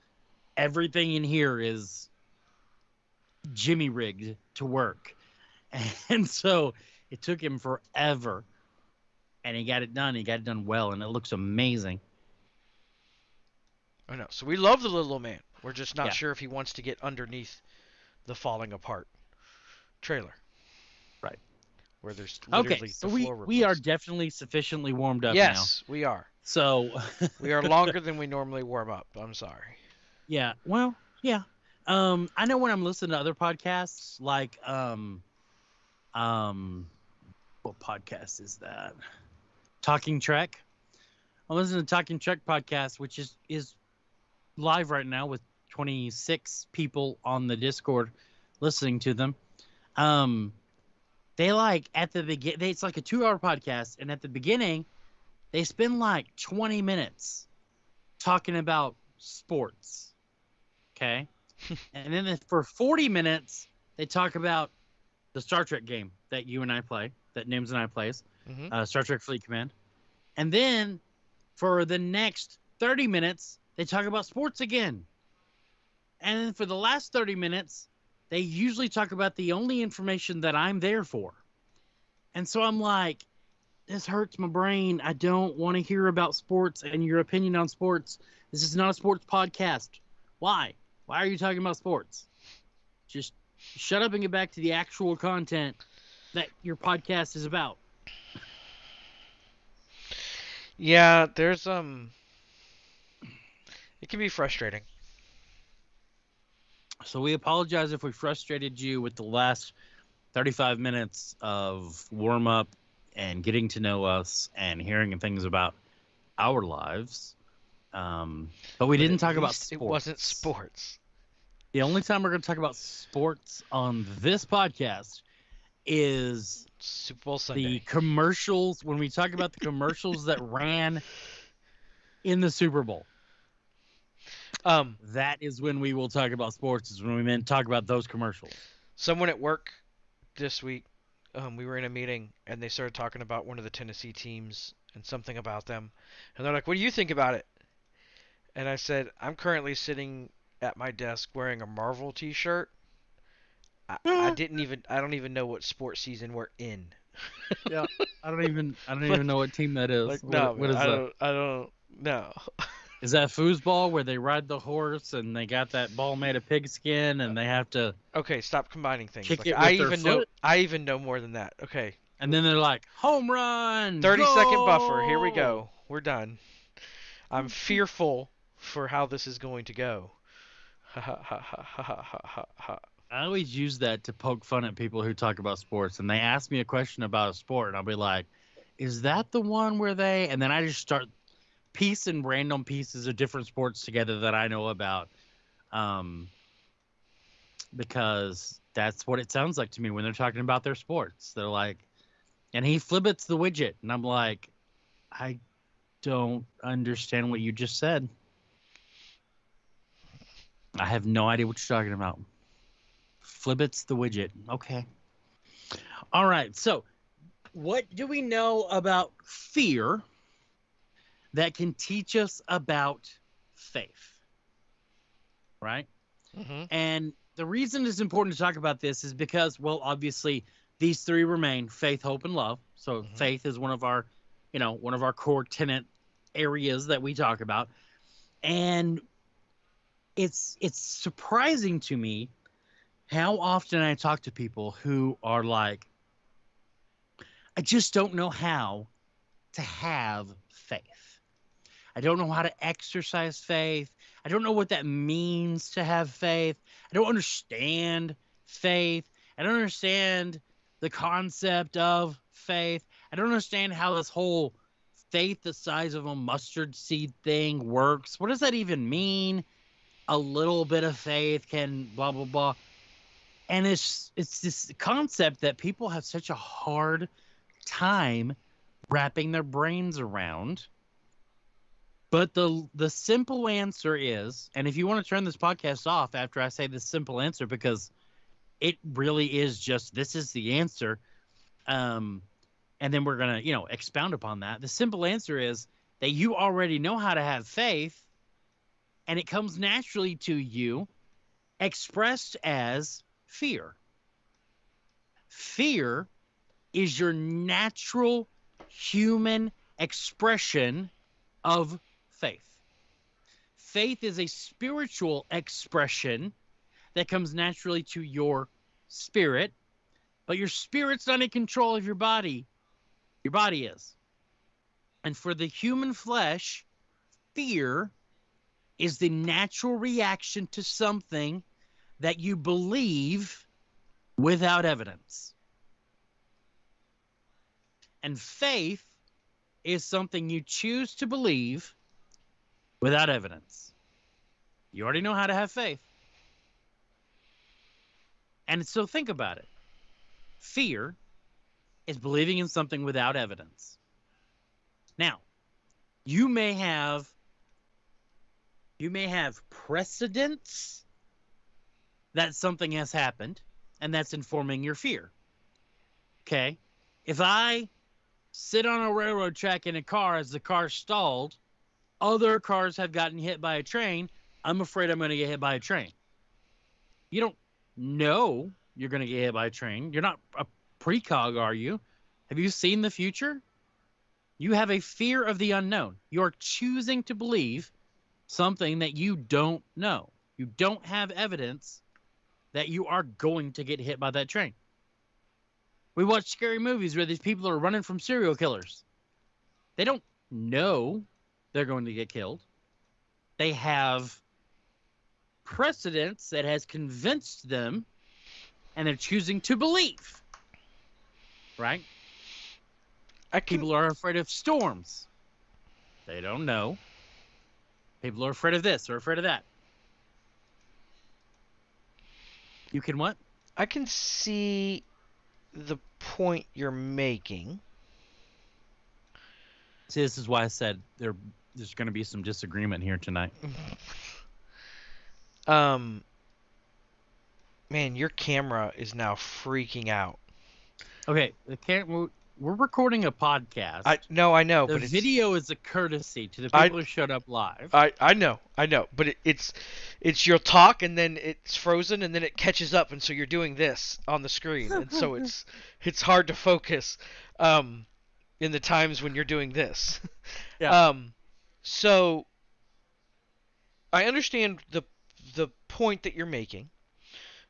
everything in here is jimmy rigged to work. And so it took him forever. And he got it done. He got it done well, and it looks amazing. I know. So we love the little old man. We're just not Yeah. sure if he wants to get underneath the falling apart trailer. Right. Where there's Okay, literally so the we, we are definitely sufficiently warmed up now. Yes, we are. So We are longer than we normally warm up. I'm sorry. Yeah. Well, yeah. Um, I know when I'm listening to other podcasts, like um, um, what podcast is that? Talking Trek. I'm listening to Talking Trek podcast, which is is live right now with 26 people on the Discord listening to them. Um, they like at the begin. It's like a two-hour podcast, and at the beginning, they spend like 20 minutes talking about sports. Okay. and then for 40 minutes, they talk about the Star Trek game that you and I play, that Nims and I plays, hmm uh, Star Trek Fleet Command. And then for the next 30 minutes, they talk about sports again. And then for the last 30 minutes, they usually talk about the only information that I'm there for. And so I'm like, this hurts my brain. I don't want to hear about sports and your opinion on sports. This is not a sports podcast. Why? Why are you talking about sports? Just shut up and get back to the actual content that your podcast is about. Yeah, there's um. It can be frustrating. So we apologize if we frustrated you with the last 35 minutes of warm up and getting to know us and hearing things about our lives. Um, but we But didn't talk about sports. It wasn't sports. The only time we're going to talk about sports on this podcast is Super Bowl Sunday. the commercials when we talk about the commercials that ran in the Super Bowl. Um, That is when we will talk about sports. Is when we meant talk about those commercials. someone at work this week, um, we were in a meeting and they started talking about one of the Tennessee teams and something about them, and they're like, "What do you think about it?" And I said, "I'm currently sitting at my desk wearing a Marvel T-shirt. I, I mm-hmm. didn't even I don't even know what sports season we're in. yeah, I don't even I don't even know what team that is. Like, what, no, what is I that? Don't, I don't know. is that foosball where they ride the horse and they got that ball made of pigskin and they have to? Okay, stop combining things. Kick like, it with I even foot? know I even know more than that. Okay. And then they're like, home run. Thirty second buffer. Here we go. We're done. I'm fearful for how this is going to go. Ha ha ha ha ha ha ha ha. I always use that to poke fun at people who talk about sports and they ask me a question about a sport and I'll be like, "Is that the one where they?" And then I just start piecing random pieces of different sports together that I know about, um, because that's what it sounds like to me when they're talking about their sports. They're like, and he flibbits the widget, and I'm like, I don't understand what you just said. I have no idea what you're talking about. Flibbits the widget. Okay. All right. So, what do we know about fear that can teach us about faith? Right? hmm And the reason it's important to talk about this is because, well, obviously, these three remain faith, hope, and love. So, Mhm. faith is one of our, you know, one of our core tenant areas that we talk about. And it's it's surprising to me how often I talk to people who are like, I just don't know how to have faith. I don't know how to exercise faith. I don't know what that means to have faith. I don't understand faith. I don't understand the concept of faith. I don't understand how this whole faith the size of a mustard seed thing works. What does that even mean? A little bit of faith can blah blah blah. And it's it's this concept that people have such a hard time wrapping their brains around. But the the simple answer is, and if you want to turn this podcast off after I say this simple answer, because it really is just this is the answer, um, and then we're gonna you know expound upon that. The simple answer is that you already know how to have faith, and it comes naturally to you, expressed as fear. Fear is your natural human expression of faith. Faith is a spiritual expression that comes naturally to your spirit, but your spirit's not in control of your body. Your body is. And for the human flesh, fear is the natural reaction to something that you believe without evidence. And faith is something you choose to believe without evidence. You already know how to have faith. And so think about it fear is believing in something without evidence. Now, you may have you may have precedents that something has happened and that's informing your fear. Okay? If I sit on a railroad track in a car as the car stalled, other cars have gotten hit by a train, I'm afraid I'm going to get hit by a train. You don't know you're going to get hit by a train. You're not a precog, are you? Have you seen the future? You have a fear of the unknown. You're choosing to believe something that you don't know. You don't have evidence that you are going to get hit by that train. We watch scary movies where these people are running from serial killers. They don't know they're going to get killed. They have precedents that has convinced them and they're choosing to believe. Right? Can People are afraid of storms. They don't know. People are afraid of this or afraid of that. You can what? I can see the point you're making. See, this is why I said there there's going to be some disagreement here tonight. Um, man, your camera is now freaking out. Okay, the cam- we're- recording a podcast. I no, I know, the but it's, video is a courtesy to the people I- who showed up live. I I know, I know, but it, it's it's your talk and then it's frozen and then it catches up and so you're doing this on the screen and so it's it's hard to focus um in the times when you're doing this. Yeah. Um so I understand the the point that you're making.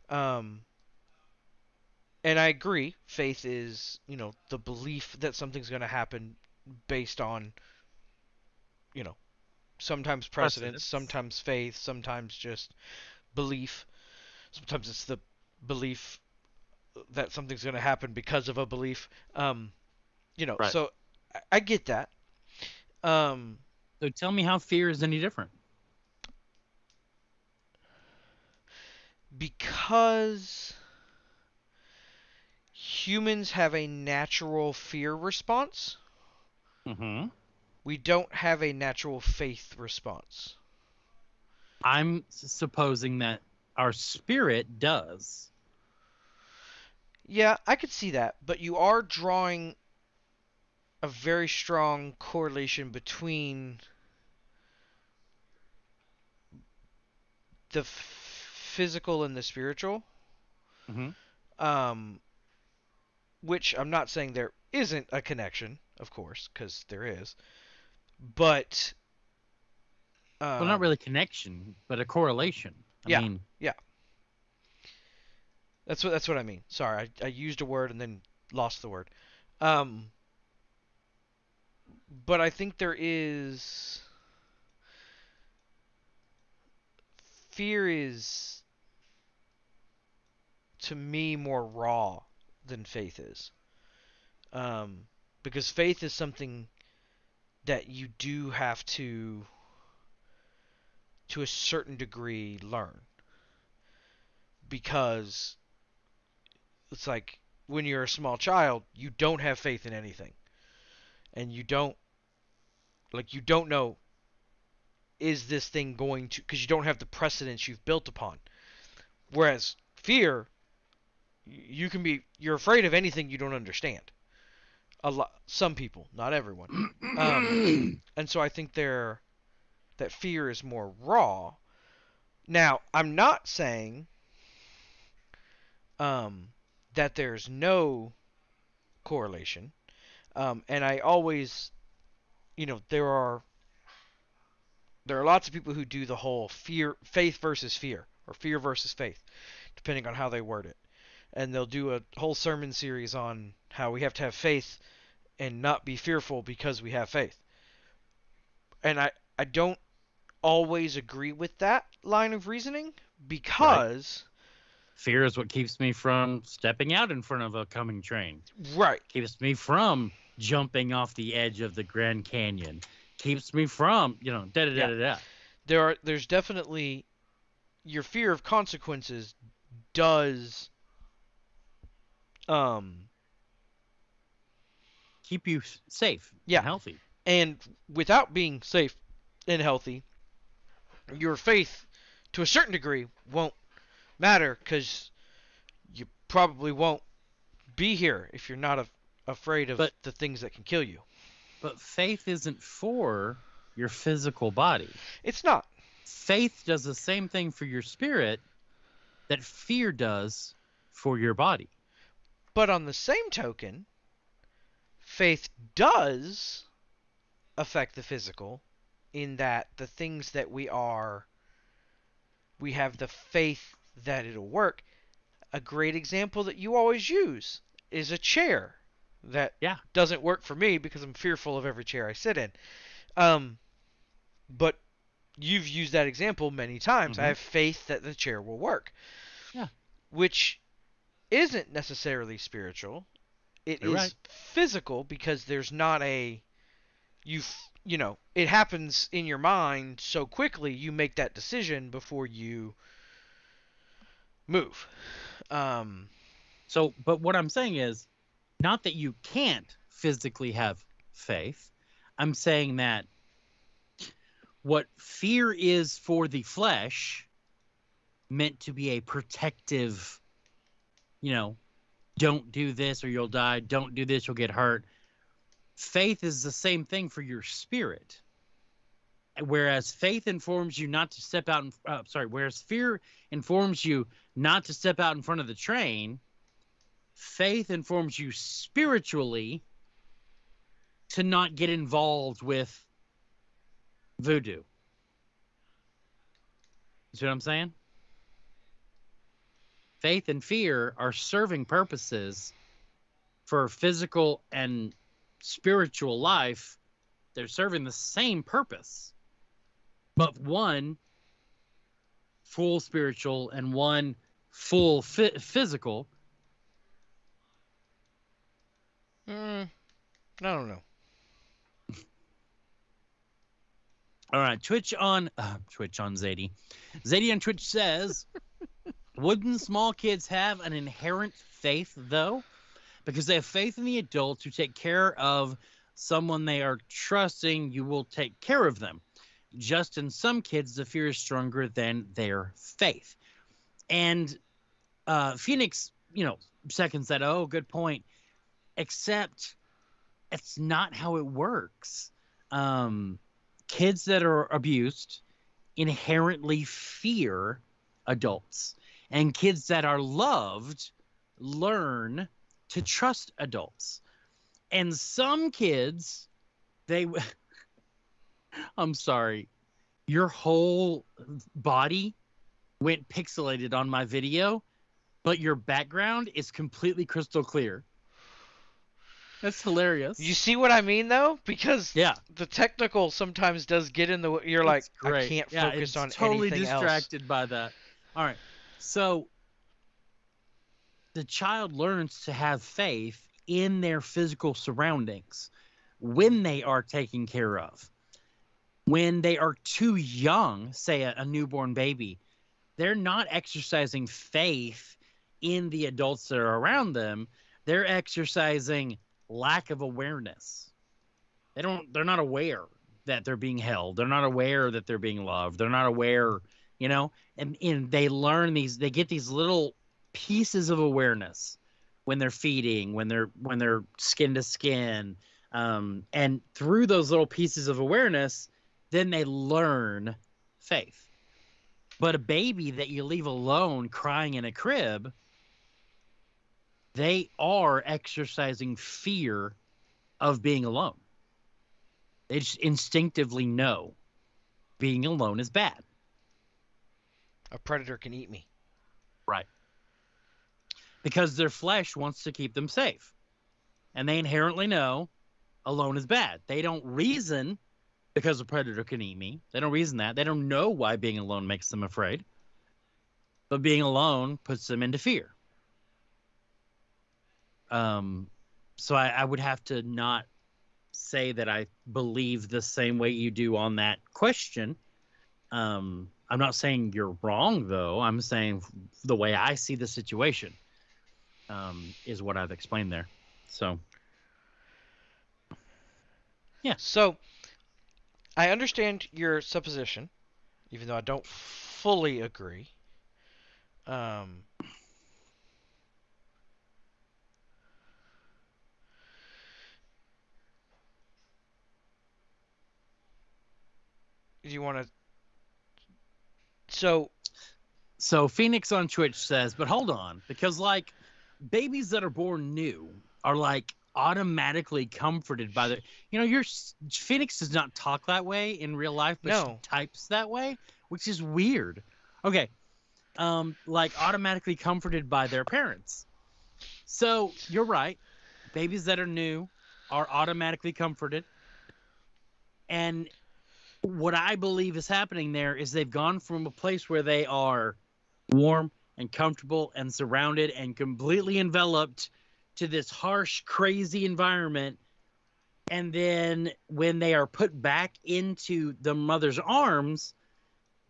Um and I agree, faith is, you know, the belief that something's going to happen based on you know, sometimes precedence, Precedence. sometimes faith, sometimes just belief. Sometimes it's the belief that something's going to happen because of a belief. Um, you know, Right. so I, I get that. Um, so tell me how fear is any different. because humans have a natural fear response, Mm-hmm. we don't have a natural faith response. I'm supposing that our spirit does. Yeah, I could see that, but you are drawing a very strong correlation between the f- physical and the spiritual. Mm-hmm. Um, which I'm not saying there isn't a connection, of course, because there is, but um, well, not really connection, but a correlation. I Yeah. mean, That's what that's what I mean. Sorry, I, I used a word and then lost the word. Um, but I think there is fear is to me more raw than faith is. Um, because faith is something that you do have to to a certain degree learn because it's like when you're a small child, you don't have faith in anything. And you don't like you don't know is this thing going to because you don't have the precedence you've built upon. Whereas fear you can be you're afraid of anything you don't understand. A lot some people, not everyone. Um, and so I think there that fear is more raw. Now, I'm not saying um, that there's no correlation. Um, and I always, you know, there are there are lots of people who do the whole fear, faith versus fear, or fear versus faith, depending on how they word it. And they'll do a whole sermon series on how we have to have faith and not be fearful because we have faith. And I, I don't always agree with that line of reasoning because fear is what keeps me from stepping out in front of a coming train. right, Keeps me from jumping off the edge of the Grand Canyon. Keeps me from, you know, da da da da da. there are there's definitely your fear of consequences does um Keep you safe, Yeah. and healthy. and without being safe and healthy your faith to a certain degree won't matter cuz you probably won't be here if you're not af afraid of But- the things that can kill you But faith isn't for your physical body. it's not Faith does the same thing for your spirit that fear does for your body. But on the same token, faith does affect the physical in that the things that we are, we have the faith that it'll work. A great example that you always use is a chair that Yeah. doesn't work for me because I'm fearful of every chair I sit in. Um, but you've used that example many times. I Mhm. have faith that the chair will work. Yeah. Which isn't necessarily spiritual. It is You're right. physical because there's not a you you know, it happens in your mind so quickly, you make that decision before you move. Um, So, but what I'm saying is not that you can't physically have faith. I'm saying that what fear is for the flesh meant to be a protective, you know, don't do this or you'll die, don't do this, you'll get hurt. Faith is the same thing for your spirit. Whereas faith informs you not to step out, in, uh, sorry, whereas fear informs you not to step out in front of the train, faith informs you spiritually to not get involved with voodoo. You see what I'm saying? Faith and fear are serving purposes for physical and spiritual life. They're serving the same purpose, but one full spiritual and one full fi- physical mm, I don't know. All right, Twitch on uh, Twitch on Zadie. Zadie on Twitch says, "Wouldn't small kids have an inherent faith though, because they have faith in the adults who take care of someone they are trusting you will take care of them. Just in some kids, the fear is stronger than their faith." And uh, Phoenix, you know, seconds that. Oh, good point. Except, it's not how it works. Um, kids that are abused inherently fear adults and kids that are loved learn to trust adults and some kids they i'm sorry your whole body went pixelated on my video but your background is completely crystal clear that's hilarious You see what I mean though? Because yeah the technical sometimes does get in the way. You're like, great. I can't Yeah, focus on totally anything else. distracted by that. All right. So the child learns to have faith in their physical surroundings when they are taken care of. When they are too young, say a, a newborn baby, they're not exercising faith in the adults that are around them. They're exercising lack of awareness. They don't they're not aware that they're being held. They're not aware that they're being loved. They're not aware, you know, and, and they learn these, they get these little pieces of awareness when they're feeding, when they're, when they're skin to skin. Um, and through those little pieces of awareness, then they learn faith. But a baby that you leave alone crying in a crib, they are exercising fear of being alone. They just instinctively know being alone is bad. A predator can eat me. Right. Because their flesh wants to keep them safe. And they inherently know alone is bad. They don't reason because a predator can eat me. They don't reason that. They don't know why being alone makes them afraid. But being alone puts them into fear. Um, so I, I would have to not say that I believe the same way you do on that question. Um, I'm not saying you're wrong, though. I'm saying the way I see the situation um, is what I've explained there. So yeah. So, I understand your supposition, even though I don't fully agree. Um, do you want to? So, So Phoenix on Twitch says, but hold on, because like babies that are born new are like automatically comforted by the, you know, your Phoenix does not talk that way in real life, but No. she types that way, which is weird. Okay, um, like automatically comforted by their parents. So you're right, babies that are new are automatically comforted, and what I believe is happening there is they've gone from a place where they are warm and comfortable and surrounded and completely enveloped to this harsh, crazy environment and then when they are put back into the mother's arms,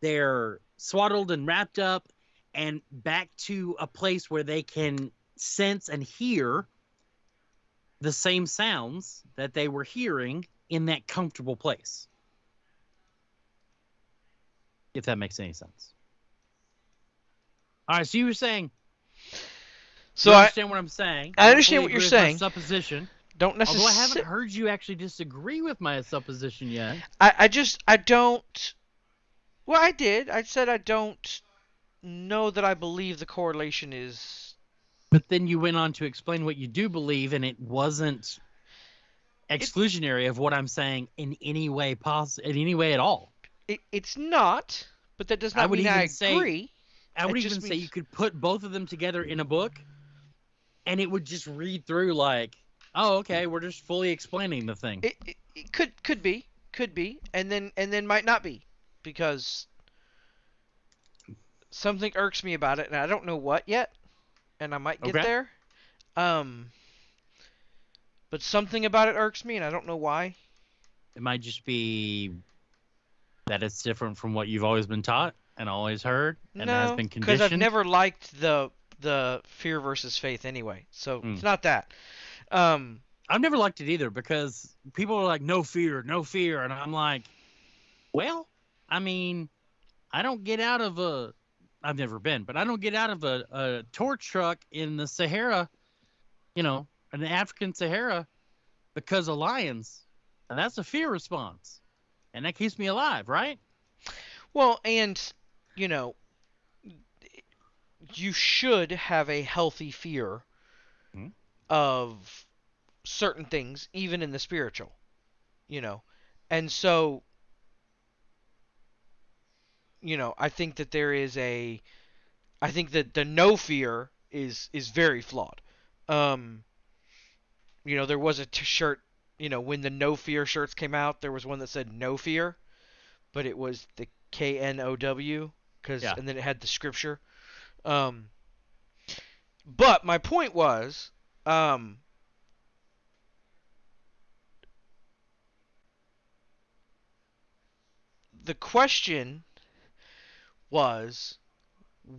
they're swaddled and wrapped up and back to a place where they can sense and hear the same sounds that they were hearing in that comfortable place. If that makes any sense. All right, so you were saying. So you I understand what I'm saying. I understand fully what you're agree with my saying. Supposition. don't necessarily. Although I haven't heard you actually disagree with my supposition yet. I, I just I don't. Well, I did. I said I don't know that I believe the correlation is. But then you went on to explain what you do believe, and it wasn't exclusionary of what I'm saying in any way possible, in any way at all. It, it's not, but that does I not would mean I even say- agree. I would It even say means- you could put both of them together in a book, and it would just read through like, oh, okay, we're just fully explaining the thing. It, it, it could could be could be and then and then might not be because something irks me about it and I don't know what yet and I might get Okay. there um but something about it irks me and I don't know why It might just be that it's different from what you've always been taught and always heard and has no been because conditioned. I've never liked the the fear versus faith anyway so Mm. it's not that um I've never liked it either because people are like, no fear, no fear. And I'm like, well, I mean, I don't get out of a, I've never been, but I don't get out of a, a torch truck in the Sahara, you know, in the African Sahara because of lions. And that's a fear response. And that keeps me alive, right? Well, and you know, you should have a healthy fear Hmm. of certain things, even in the spiritual. You know, and so, you know, I think that there is a, I think that the no fear is is very flawed. Um, you know, there was a t- shirt. You know, when the no fear shirts came out, there was one that said no fear, but it was the K N O W because Yeah. and then it had the scripture. Um, but my point was, um, the question was,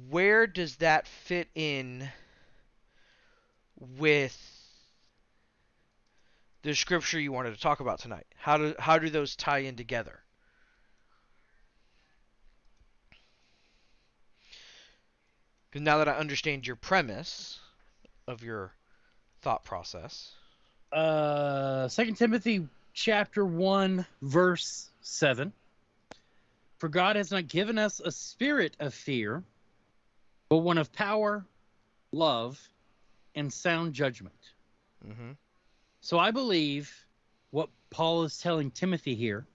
where does that fit in with the scripture you wanted to talk about tonight? How do how do those tie in together? Because now that I understand your premise of your thought process, uh second timothy chapter 1 verse 7 for god has not given us a spirit of fear but one of power love and sound judgment mm-hmm. So i believe what paul is telling timothy here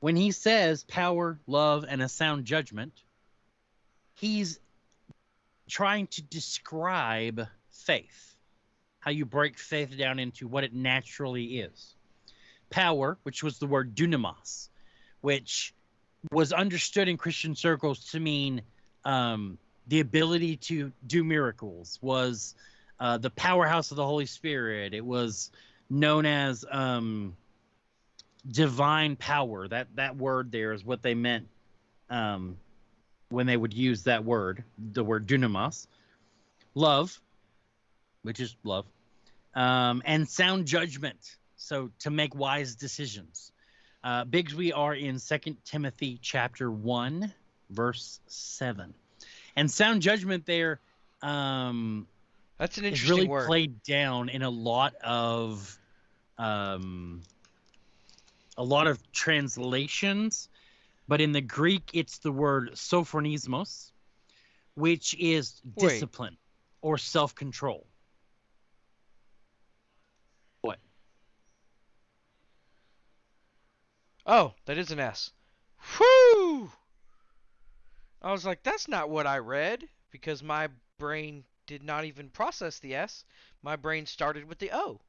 when he says power love and a sound judgment he's trying to describe faith how you break faith down into what it naturally is. Power, which was the word dunamos, which was understood in Christian circles to mean um, the ability to do miracles, was uh, the powerhouse of the Holy Spirit. It was known as um, divine power. That that word there is what they meant um, when they would use that word, the word dunamos. Love, which is love, um, and sound judgment. So to make wise decisions. Uh, Biggs, we are in Second Timothy chapter one, verse seven, and sound judgment there um, that's an interesting really word. played down in a lot of um, a lot of translations, but in the Greek, it's the word sophronismos, which is Wait. discipline or self-control. What? Oh, that is an S. Whew! I was like, that's not what I read because my brain did not even process the S. My brain started with the O.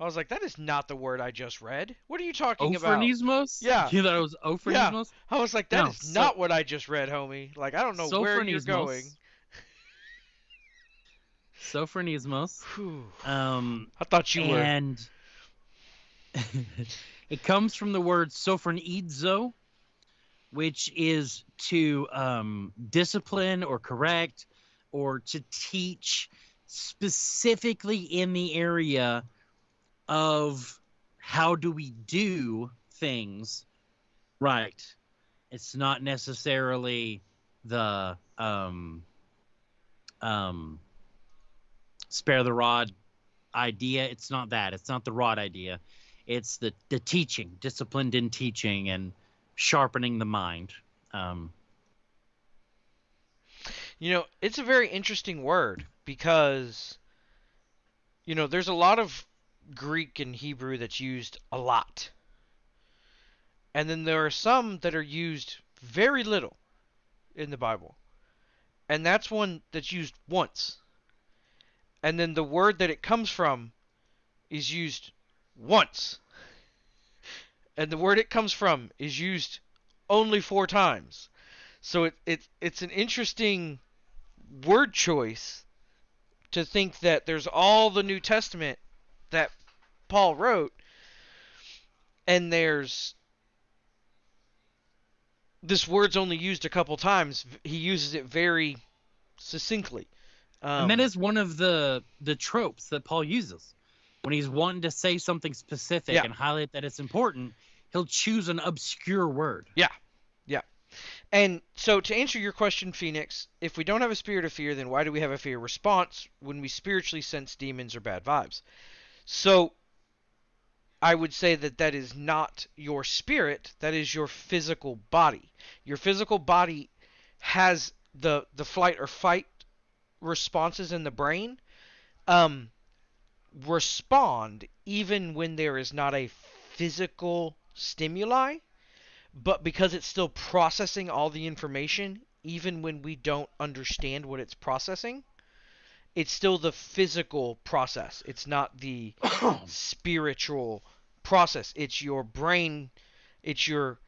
I was like, that is not the word I just read. What are you talking about? Ophronismos? Yeah. You thought it was ophronismos? I was like, that No, is so- not what I just read, homie. Like, I don't know where you're Sophronismos. going. Sophronismos. Whew. Um, I thought you were. and it comes from the word sophronizo, which is to um, discipline or correct or to teach specifically in the area of how do we do things right. It's not necessarily the um, um, spare the rod idea. It's not that. It's not the rod idea. It's the the teaching, disciplined in teaching and sharpening the mind. Um, you know, it's a very interesting word because you know, there's a lot of Greek and Hebrew that's used a lot. And then there are some that are used very little in the Bible. And that's one that's used once. And then the word that it comes from is used once. And the word it comes from is used only four times. So it, it it's an interesting word choice to think that there's all the New Testament that Paul wrote, and there's this word's only used a couple times. He uses it very succinctly. Um, and that is one of the the tropes that Paul uses when he's wanting to say something specific yeah. and highlight that it's important. He'll choose an obscure word. Yeah, yeah. And so to answer your question, Phoenix, if we don't have a spirit of fear, then why do we have a fear response when we spiritually sense demons or bad vibes? So I would say that that is not your spirit, that is your physical body. Your physical body has the the flight or fight responses in the brain um, respond even when there is not a physical stimuli, but because it's still processing all the information, even when we don't understand what it's processing, it's still the physical process. It's not the spiritual process. It's your brain, it's your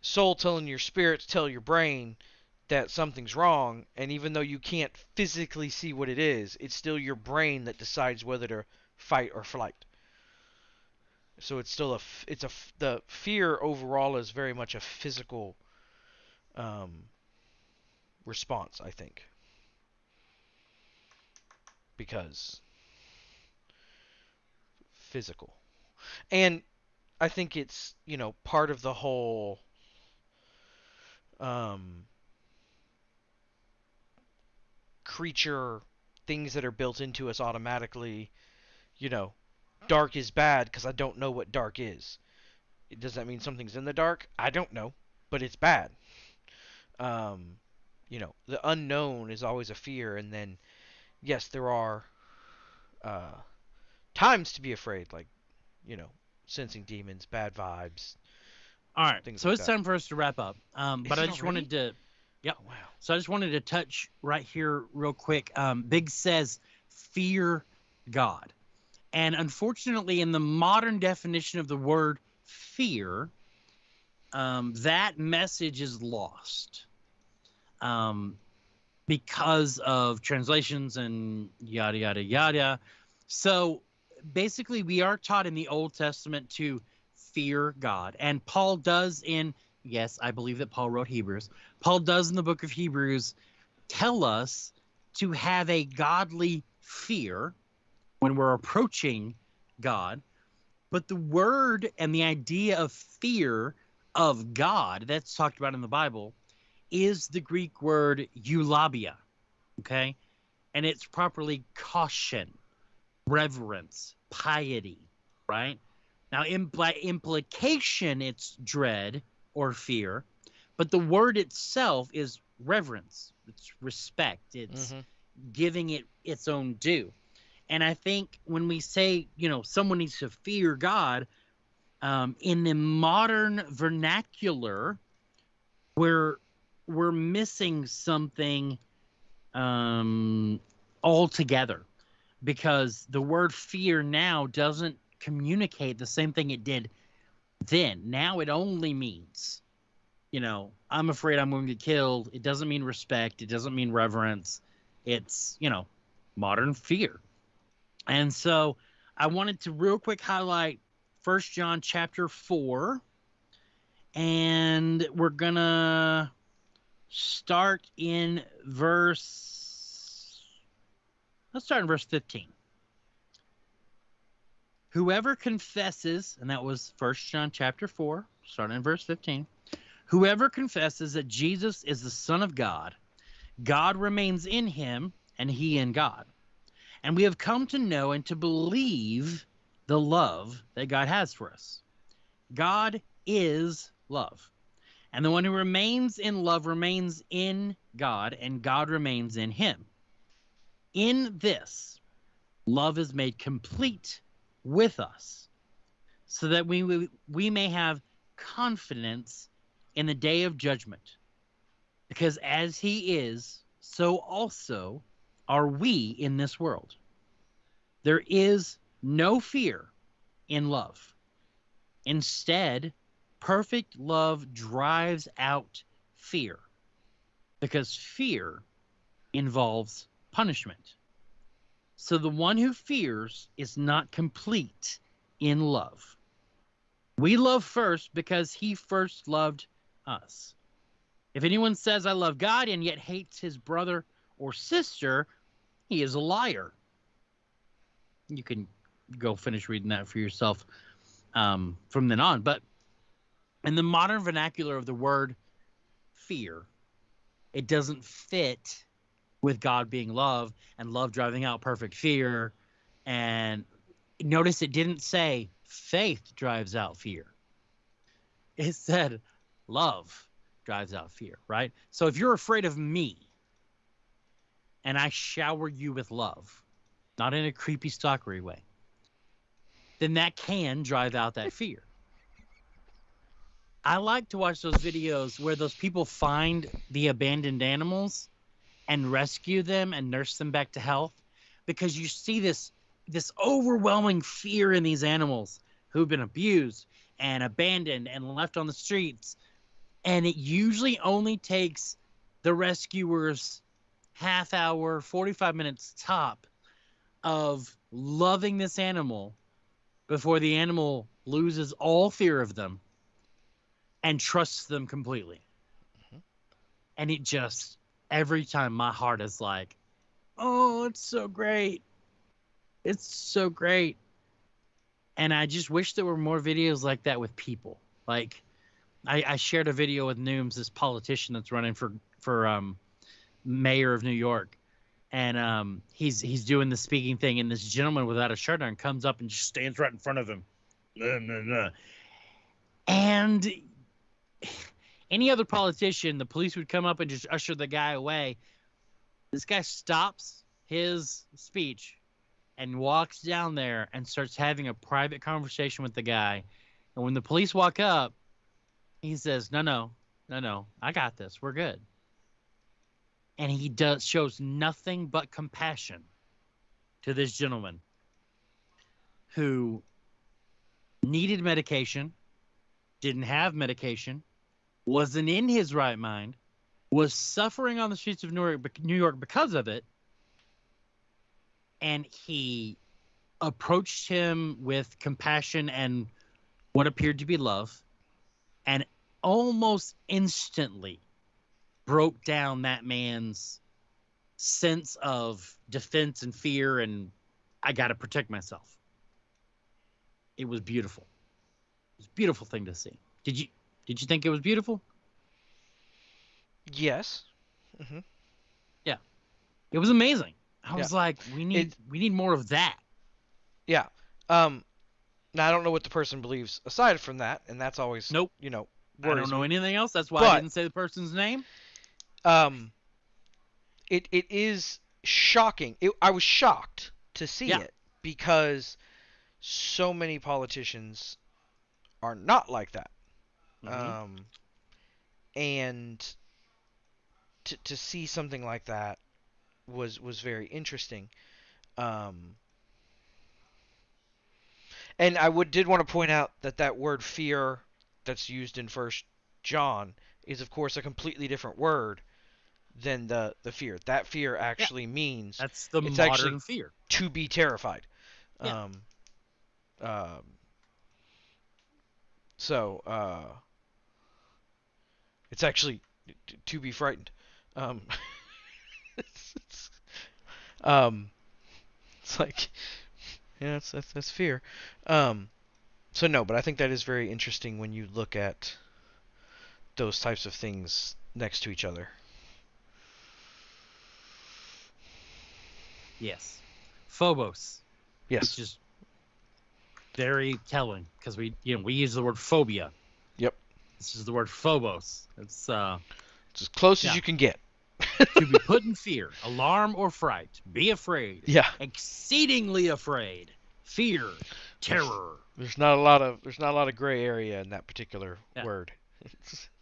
soul telling your spirit to tell your brain that something's wrong, and even though you can't physically see what it is, it's still your brain that decides whether to fight or flight. So it's still a it's a the fear overall is very much a physical um, response, I think, because physical, and I think it's you know part of the whole um, creature things that are built into us automatically. You know, dark is bad because I don't know what dark is. Does that mean something's in the dark? I don't know, but it's bad. Um, you know, the unknown is always a fear, and then yes, there are uh, times to be afraid, like you know, sensing demons, bad vibes. All right, so like it's that. time for us to wrap up. Um, but I just already? wanted to Yep. Oh, wow. So I just wanted to touch right here real quick. Um, Big says, fear God. And unfortunately, in the modern definition of the word fear, um, that message is lost um, because of translations and yada, yada, yada. So basically, we are taught in the Old Testament to fear God. And Paul does in yes, I believe that Paul wrote Hebrews. Paul does in the book of Hebrews tell us to have a godly fear when we're approaching God. But the word and the idea of fear of God that's talked about in the Bible is the Greek word eulabeia. Okay? And it's properly caution, reverence, piety, right? Now, impl- implication, it's dread, or fear, but the word itself is reverence. It's respect. It's mm-hmm. giving it its own due. And I think when we say, you know, someone needs to fear God, um, in the modern vernacular, we're we're missing something um, altogether because the word fear now doesn't communicate the same thing it did then. Now it only means, you know, I'm afraid I'm going to get killed. It doesn't mean respect. It doesn't mean reverence. It's, you know, modern fear. And so I wanted to real quick highlight First John chapter 4 and we're going to start in verse Let's start in verse 15. Whoever confesses, and that was First John chapter 4, starting in verse 15. Whoever confesses that Jesus is the Son of God, God remains in him, and he in God. And we have come to know and to believe the love that God has for us. God is love. And the one who remains in love remains in God, and God remains in him. In this, love is made complete with us, so that we, we may have confidence in the day of judgment. Because as he is, so also are we in this world. There is no fear in love. Instead, perfect love drives out fear because fear involves punishment. So the one who fears is not complete in love. We love first because he first loved us. If anyone says, I love God and yet hates his brother or sister, he is a liar. You can go finish reading that for yourself um, from then on. But in the modern vernacular of the word fear, it doesn't fit with God being love and love driving out perfect fear. And notice it didn't say faith drives out fear, it said love drives out fear, right? So if you're afraid of me and I shower you with love, not in a creepy stalkery way, then that can drive out that fear. I like to watch those videos where those people find the abandoned animals and rescue them and nurse them back to health because you see this this overwhelming fear in these animals who've been abused and abandoned and left on the streets. And it usually only takes the rescuers half hour 45 minutes top of loving this animal before the animal loses all fear of them and trusts them completely. Mm-hmm. and it just every time my heart is like oh it's so great. It's so great. And i just wish there were more videos like that with people. Like I, I shared a video with Nooms, this politician that's running for for um, mayor of New York, and um, he's he's doing the speaking thing, and this gentleman without a shirt on comes up and just stands right in front of him, and any other politician, the police would come up and just usher the guy away. This guy stops his speech and walks down there and starts having a private conversation with the guy. And when the police walk up, he says, "No, no, no, no. I got this. We're good." And he does shows nothing but compassion to this gentleman who needed medication, didn't have medication, wasn't in his right mind, was suffering on the streets of New York, New York because of it, and he approached him with compassion and what appeared to be love and almost instantly broke down that man's sense of defense and fear and I got to protect myself. It was beautiful. It was a beautiful thing to see. Did you did you think it was beautiful? Yes. Mm-hmm. Yeah. It was amazing. I was like, we need it, we need more of that. Yeah. Um now I don't know what the person believes aside from that, and that's always nope. You know, I don't know me. anything else. That's why but, I didn't say the person's name. Um, it it is shocking. It, I was shocked to see yeah. it because so many politicians are not like that. Mm-hmm. Um, and to to see something like that was was very interesting. Um, and I would did want to point out that that word fear that's used in First John is of course a completely different word than the the fear. That fear actually yeah. means that's the modern fear to be terrified. Yeah. Um, um, So, uh, it's actually t- to be frightened. Um, it's, it's, um, it's like, yeah, that's, that's, that's fear. Um, so no, but I think that is very interesting when you look at those types of things next to each other. Yes. Phobos. Yes. Which is very telling because we you know we use the word phobia. Yep. This is the word phobos. It's uh It's as close Yeah. as you can get. to be put in fear, alarm or fright, be afraid, Yeah. exceedingly afraid, fear, terror. There's not a lot of there's not a lot of gray area in that particular Yeah. word.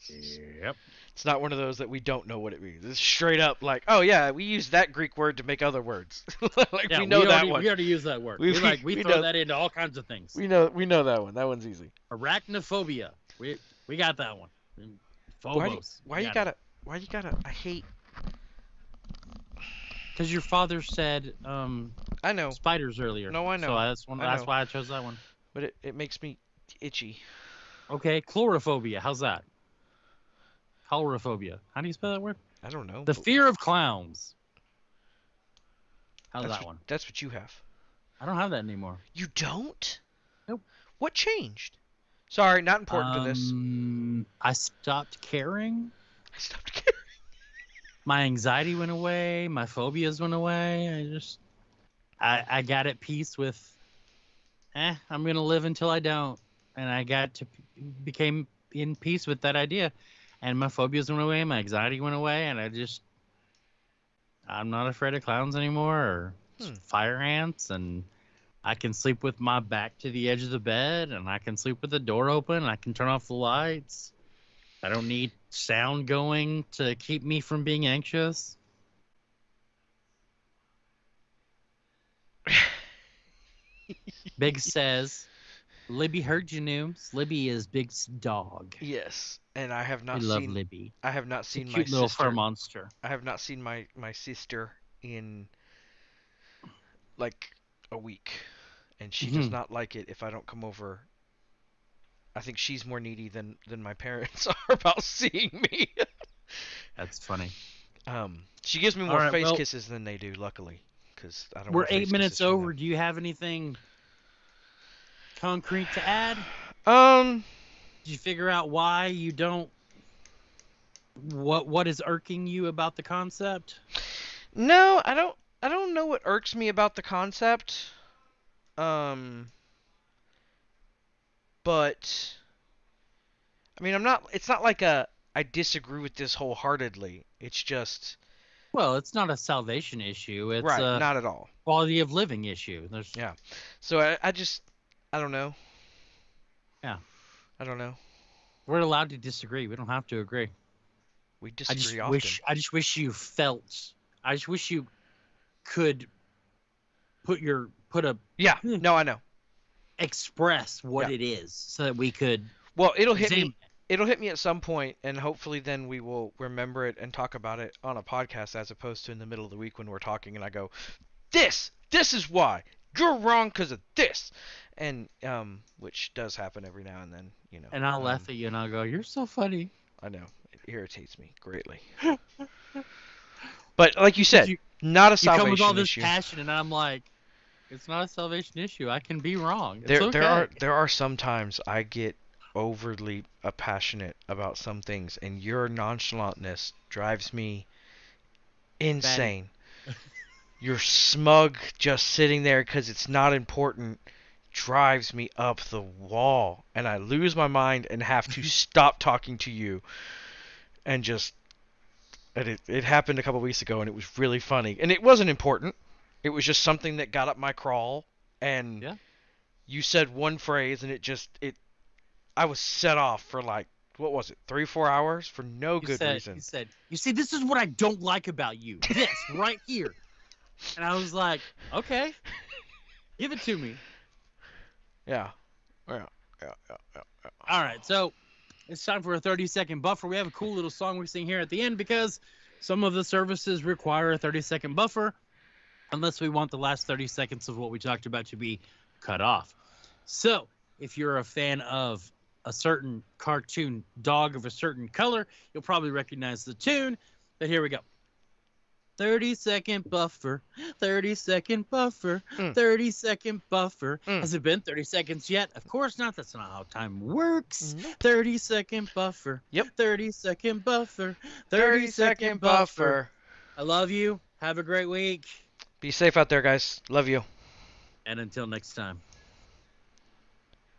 Yep. It's not one of those that we don't know what it means. It's straight up like, oh yeah, we use that Greek word to make other words. like Yeah, we know that already, one. We already use that word. We- We, we- like we, we throw know- that into all kinds of things. We know we know that one. That one's easy. Arachnophobia. We we got that one. Why do you, Phobos. why you gotta why you gotta I hate Because your father said um, I know, spiders earlier. No, I know. So that's one. I That's why I chose that one. but it, it makes me itchy. Okay, chlorophobia. How's that? Chlorophobia. How do you spell that word? I don't know. The fear of clowns. How's that's that what, one? That's what you have. I don't have that anymore. You don't? Nope. What changed? Sorry, not important to this. Um, I stopped caring. I stopped caring. My anxiety went away. My phobias went away. I just, I, I got at peace with, eh, I'm gonna live until I don't, and I got to became in peace with that idea, and my phobias went away. My anxiety went away, and I just, I'm not afraid of clowns anymore or Hmm. fire ants, and I can sleep with my back to the edge of the bed, and I can sleep with the door open. and I can turn off the lights. I don't need sound going to keep me from being anxious. Big says, Libby heard you, Nooms. Libby is Big's dog. Yes, and I have not love seen. Libby. I have not seen my cute little sister. fur monster. I have not seen my my sister in like a week, and she does Mhm. not like it if I don't come over. I think she's more needy than than my parents are about seeing me. That's funny. um, she gives me more right, face well- kisses than they do, luckily, because I don't. We're eight minutes over. Do you have anything concrete to add? Um, you figure out why you don't? What What is irking you about the concept? no, I don't. I don't know what irks me about the concept. Um, but I mean, I'm not. It's not like a. I disagree with this wholeheartedly. It's just Well, it's not a salvation issue. It's right, a not at all. quality of living issue. There's Yeah. So I, I just, I don't know. Yeah. I don't know. we're allowed to disagree. We don't have to agree. We disagree I just often. wish I just wish you felt. I just wish you could put your put a Yeah. Hmm. No, I know. express what Yeah. it is so that we could Well, it'll hit me. It'll hit me at some point, and hopefully then we will remember it and talk about it on a podcast as opposed to in the middle of the week when we're talking and I go, "This, this is why you're wrong because of this," and um, which does happen every now and then, you know. and I'll um, laugh at you and I'll go, "You're so funny." I know it irritates me greatly. but like you said, you- not a You salvation come with all this issue. passion, and I'm like, "It's not a salvation issue. I can be wrong. It's there, okay." there are there are some times I get overly uh, passionate about some things, and your nonchalantness drives me insane. Your smug, just sitting there because it's not important, drives me up the wall, and I lose my mind and have to stop talking to you, and just. And it, it happened a couple weeks ago, and it was really funny. And it wasn't important. It was just something that got up my crawl, and Yeah. you said one phrase and it just it I was set off for like what was it three four hours for no You good said, reason. You said, "You see, this is what I don't like about you. This right here." And I was like, "Okay, give it to me." Yeah, yeah, yeah, yeah, yeah. All right, so it's time for a 30 second buffer. We have a cool little song we sing here at the end because some of the services require a 30 second buffer unless we want the last 30 seconds of what we talked about to be cut off. So, if you're a fan of a certain cartoon dog of a certain color, you'll probably recognize the tune. But here we go. 30 second buffer, 30 second buffer, Mm. 30 second buffer. Mm. Has it been 30 seconds yet? Of course not. That's not how time works. Nope. 30 second buffer. Yep. 30 second buffer. 30 second buffer. I love you. Have a great week. Be safe out there, guys. Love you. And until next time.